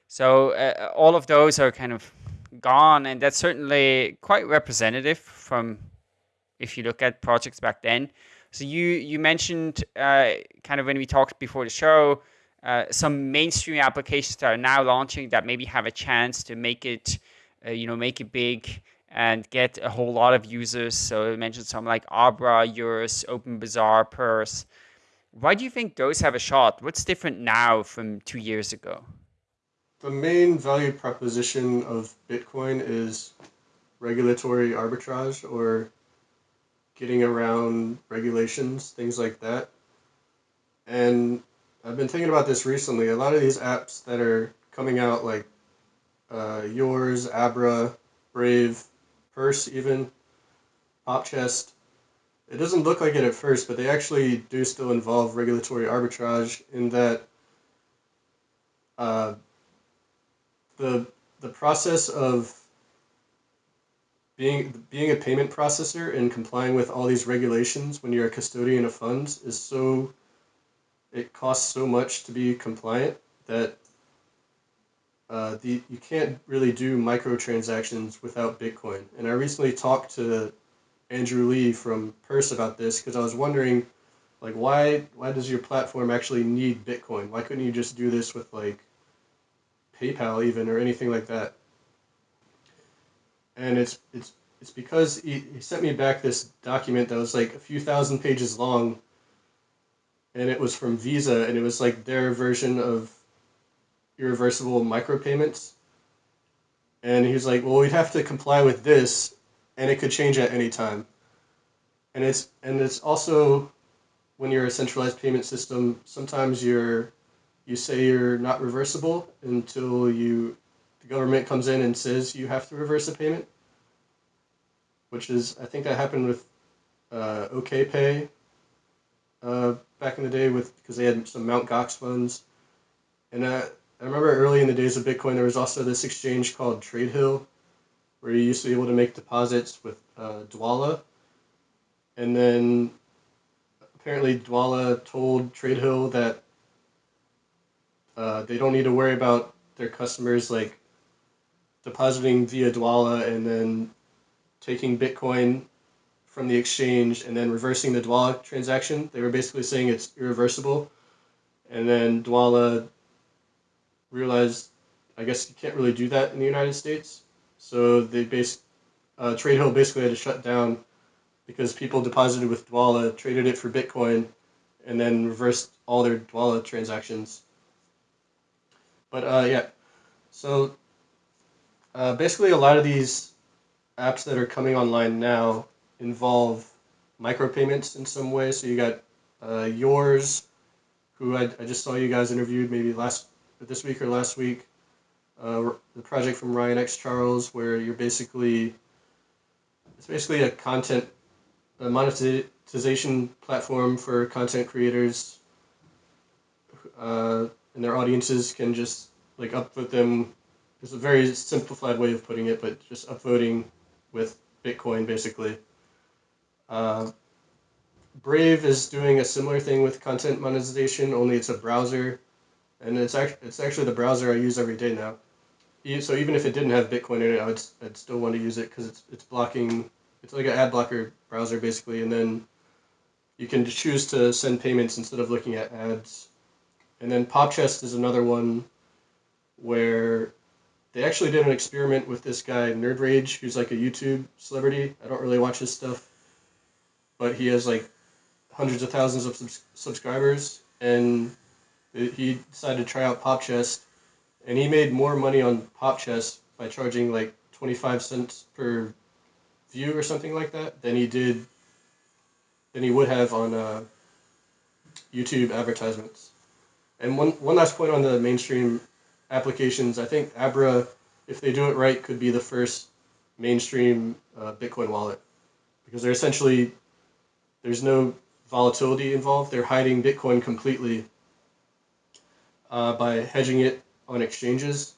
So uh, all of those are kind of gone, and that's certainly quite representative from if you look at projects back then. So you you mentioned uh, kind of when we talked before the show. Uh, some mainstream applications that are now launching that maybe have a chance to make it, uh, you know, make it big and get a whole lot of users. So I mentioned some like Abra, Yours, OpenBazaar, Purse. Why do you think those have a shot? What's different now from two years ago? The main value proposition of Bitcoin is regulatory arbitrage or getting around regulations, things like that. And I've been thinking about this recently. A lot of these apps that are coming out, like uh, Yours, Abra, Brave, Purse, even Popchest. It doesn't look like it at first, but they actually do still involve regulatory arbitrage in that uh, the the process of being being a payment processor and complying with all these regulations when you're a custodian of funds is so it costs so much to be compliant that uh, the you can't really do microtransactions without Bitcoin. And I recently talked to Andrew Lee from Purse about this because I was wondering, like, why why does your platform actually need Bitcoin? Why couldn't you just do this with like PayPal even or anything like that? And it's it's it's because he, he sent me back this document that was like a few thousand pages long and it was from Visa and it was like their version of irreversible micropayments. And he was like, well, we'd have to comply with this, and it could change at any time. And it's and it's also when you're a centralized payment system, sometimes you're you say you're not reversible until you the government comes in and says you have to reverse a payment. Which is I think that happened with uh, OKPay uh, back in the day with because they had some Mount Gox funds, and uh, I remember early in the days of Bitcoin, there was also this exchange called TradeHill, where you used to be able to make deposits with uh, Dwolla. And then apparently Dwolla told TradeHill that uh, they don't need to worry about their customers like depositing via Dwolla and then taking Bitcoin from the exchange and then reversing the Dwolla transaction. They were basically saying it's irreversible. And then Dwolla realized I guess you can't really do that in the United States. So they base uh, TradeHill basically had to shut down because people deposited with Dwolla, traded it for Bitcoin, and then reversed all their Dwolla transactions. But uh, yeah, so uh, basically a lot of these apps that are coming online now involve micropayments in some way. So you got uh, yours, who I, I just saw you guys interviewed maybe last this week or last week, uh, the project from Ryan X Charles, where you're basically it's basically a content a monetization platform for content creators, uh, and their audiences can just like upvote them. It's a very simplified way of putting it, but just upvoting with Bitcoin basically. Uh, Brave is doing a similar thing with content monetization, only it's a browser and it's actually it's actually the browser I use every day now. So even if it didn't have Bitcoin in it, I would I'd still want to use it because it's it's blocking. It's like an ad blocker browser basically, and then you can choose to send payments instead of looking at ads. And then Popchest is another one where they actually did an experiment with this guy Nerd Rage, who's like a YouTube celebrity. I don't really watch his stuff, but he has like hundreds of thousands of subs- subscribers, and he decided to try out Popchest, and he made more money on Popchest by charging like twenty five cents per view or something like that than he did than he would have on uh, YouTube advertisements. And one one last point on the mainstream applications, I think Abra, if they do it right, could be the first mainstream uh, Bitcoin wallet because they're essentially there's no volatility involved. They're hiding Bitcoin completely uh, by hedging it on exchanges.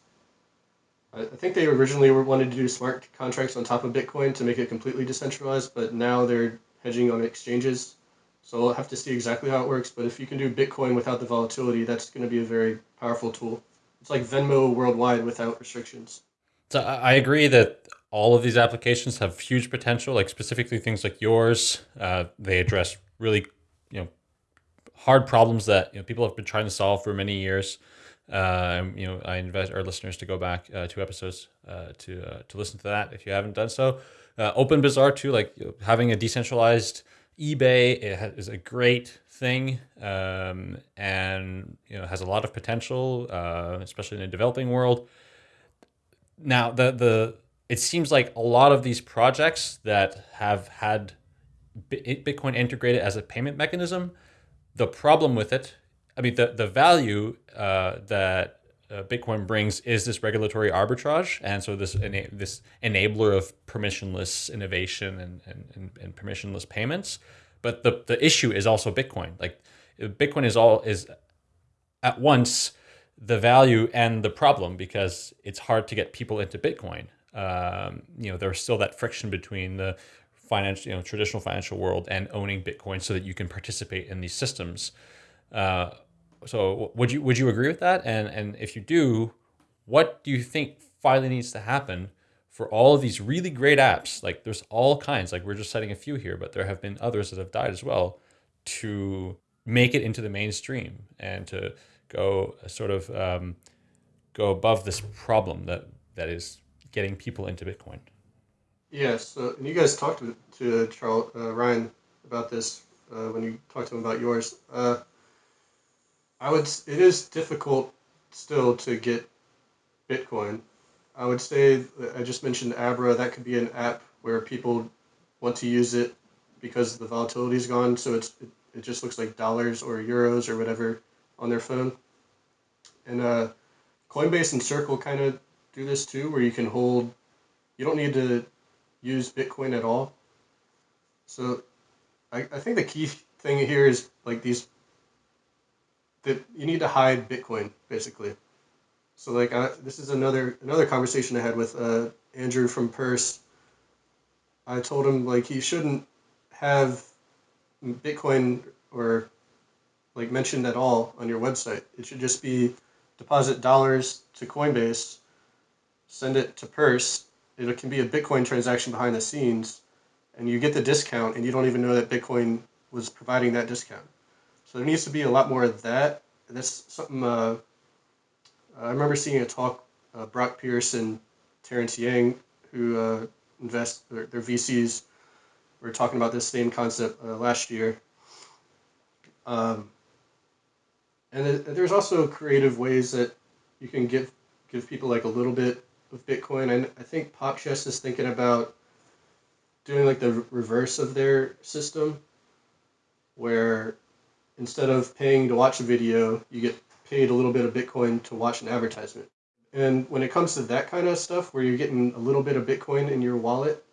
I, I think they originally wanted to do smart contracts on top of Bitcoin to make it completely decentralized, but now they're hedging on exchanges. So we'll have to see exactly how it works. But if you can do Bitcoin without the volatility, that's going to be a very powerful tool. It's like Venmo worldwide without restrictions. So I agree that all of these applications have huge potential. Like specifically things like yours, uh, they address really you know hard problems that you know people have been trying to solve for many years. Uh, you know, I invite our listeners to go back uh, two episodes uh, to uh, to listen to that if you haven't done so. Uh, Open Bazaar too, like you know, having a decentralized eBay is a great thing, um, and you know has a lot of potential, uh, especially in the developing world. Now, the the it seems like a lot of these projects that have had Bitcoin integrated as a payment mechanism, the problem with it, I mean, the the value uh, that uh, Bitcoin brings is this regulatory arbitrage, and so this ena- this enabler of permissionless innovation and, and, and, and, permissionless payments. But the, the issue is also Bitcoin. Like Bitcoin is all is at once the value and the problem because it's hard to get people into Bitcoin. Um, you know, there's still that friction between the financial, you know, traditional financial world and owning Bitcoin so that you can participate in these systems. Uh, so would you would you agree with that? And and if you do, what do you think finally needs to happen for all of these really great apps? Like there's all kinds. Like we're just citing a few here, but there have been others that have died as well. To make it into the mainstream and to go uh, sort of um, go above this problem that that is getting people into Bitcoin. Yes, uh, and you guys talked to, to Charles uh, Ryan about this uh, when you talked to him about yours. Uh, I would. It is difficult still to get Bitcoin. I would say I just mentioned Abra. That could be an app where people want to use it because the volatility is gone. So it's it, it just looks like dollars or euros or whatever on their phone. And uh, Coinbase and Circle kind of do this too, where you can hold. You don't need to use Bitcoin at all. So I, I think the key thing here is like these you need to hide Bitcoin basically. So like I, this is another another conversation I had with uh, Andrew from Purse. I told him like he shouldn't have Bitcoin or like mentioned at all on your website. It should just be deposit dollars to Coinbase, send it to Purse. It can be a Bitcoin transaction behind the scenes, and you get the discount, and you don't even know that Bitcoin was providing that discount. So there needs to be a lot more of that. That's something uh, I remember seeing a talk. Uh, Brock Pierce and Terrence Yang, who uh, invest their, their VCs, were talking about this same concept uh, last year. Um, and there's also creative ways that you can give give people like a little bit of Bitcoin. And I think Popchest is thinking about doing like the reverse of their system, where instead of paying to watch a video, you get paid a little bit of Bitcoin to watch an advertisement. And when it comes to that kind of stuff, where you're getting a little bit of Bitcoin in your wallet,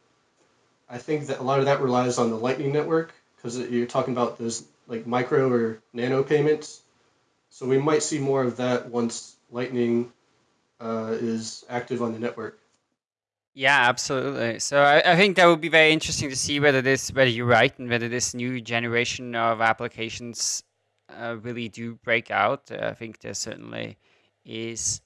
I think that a lot of that relies on the Lightning Network because you're talking about those like micro or nano payments. So we might see more of that once Lightning uh, is active on the network. Yeah, absolutely. So I, I think that would be very interesting to see whether this, whether you're right, and whether this new generation of applications uh, really do break out. Uh, I think there certainly is.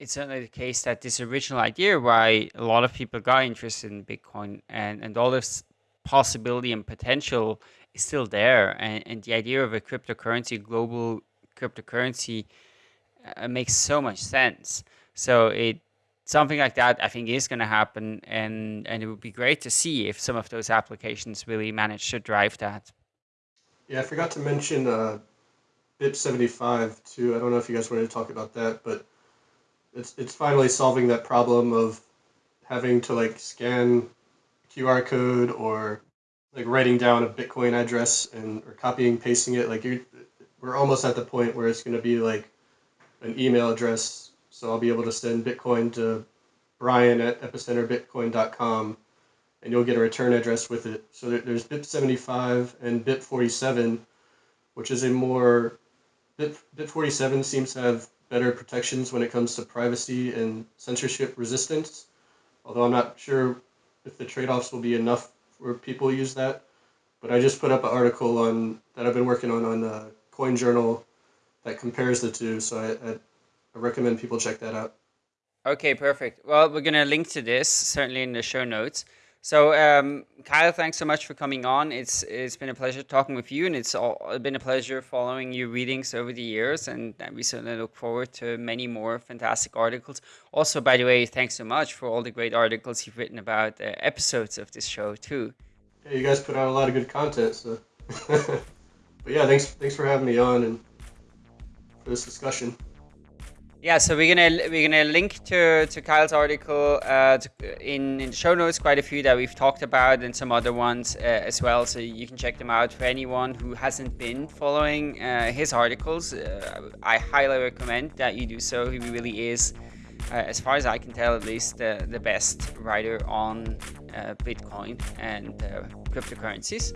It's certainly the case that this original idea why a lot of people got interested in Bitcoin and, and all this possibility and potential is still there. And, and the idea of a cryptocurrency, global cryptocurrency, uh, makes so much sense. So it something like that I think is going to happen, and and it would be great to see if some of those applications really manage to drive that. Yeah, I forgot to mention uh, BIP seventy five too. I don't know if you guys wanted to talk about that, but it's it's finally solving that problem of having to like scan QR code or like writing down a Bitcoin address and or copying pasting it. Like you, we're almost at the point where it's going to be like an email address. So I'll be able to send Bitcoin to Brian at epicenterbitcoin.com and you'll get a return address with it. So there's BIP75 and BIP47, which is a more BIP, BIP47 seems to have better protections when it comes to privacy and censorship resistance. Although I'm not sure if the trade-offs will be enough where people use that. But I just put up an article on that I've been working on on uh, Coin Journal that compares the two. So I, I, I recommend people check that out. Okay, perfect. Well, we're gonna link to this certainly in the show notes. So, um, Kyle, thanks so much for coming on. It's it's been a pleasure talking with you, and it's all, been a pleasure following your readings over the years. And we certainly look forward to many more fantastic articles. Also, by the way, thanks so much for all the great articles you've written about uh, episodes of this show too. Yeah, you guys put out a lot of good content. So, but yeah, thanks thanks for having me on and for this discussion. Yeah, so we're gonna we're gonna link to, to Kyle's article uh, to, in, in the show notes. Quite a few that we've talked about, and some other ones uh, as well. So you can check them out. For anyone who hasn't been following uh, his articles, uh, I highly recommend that you do so. He really is, uh, as far as I can tell, at least the the best writer on uh, Bitcoin and cryptocurrencies.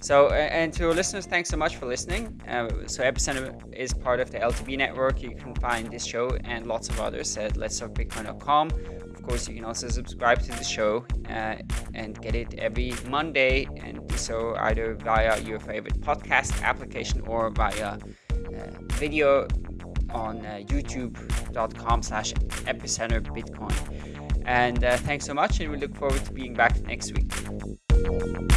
So, and to our listeners, thanks so much for listening. Uh, so, Epicenter is part of the LTB network. You can find this show and lots of others at letstalkbitcoin.com. Of course, you can also subscribe to the show uh, and get it every Monday, and do so either via your favorite podcast application or via uh, video on uh, youtube.com slash epicenter bitcoin and uh, thanks so much and we look forward to being back next week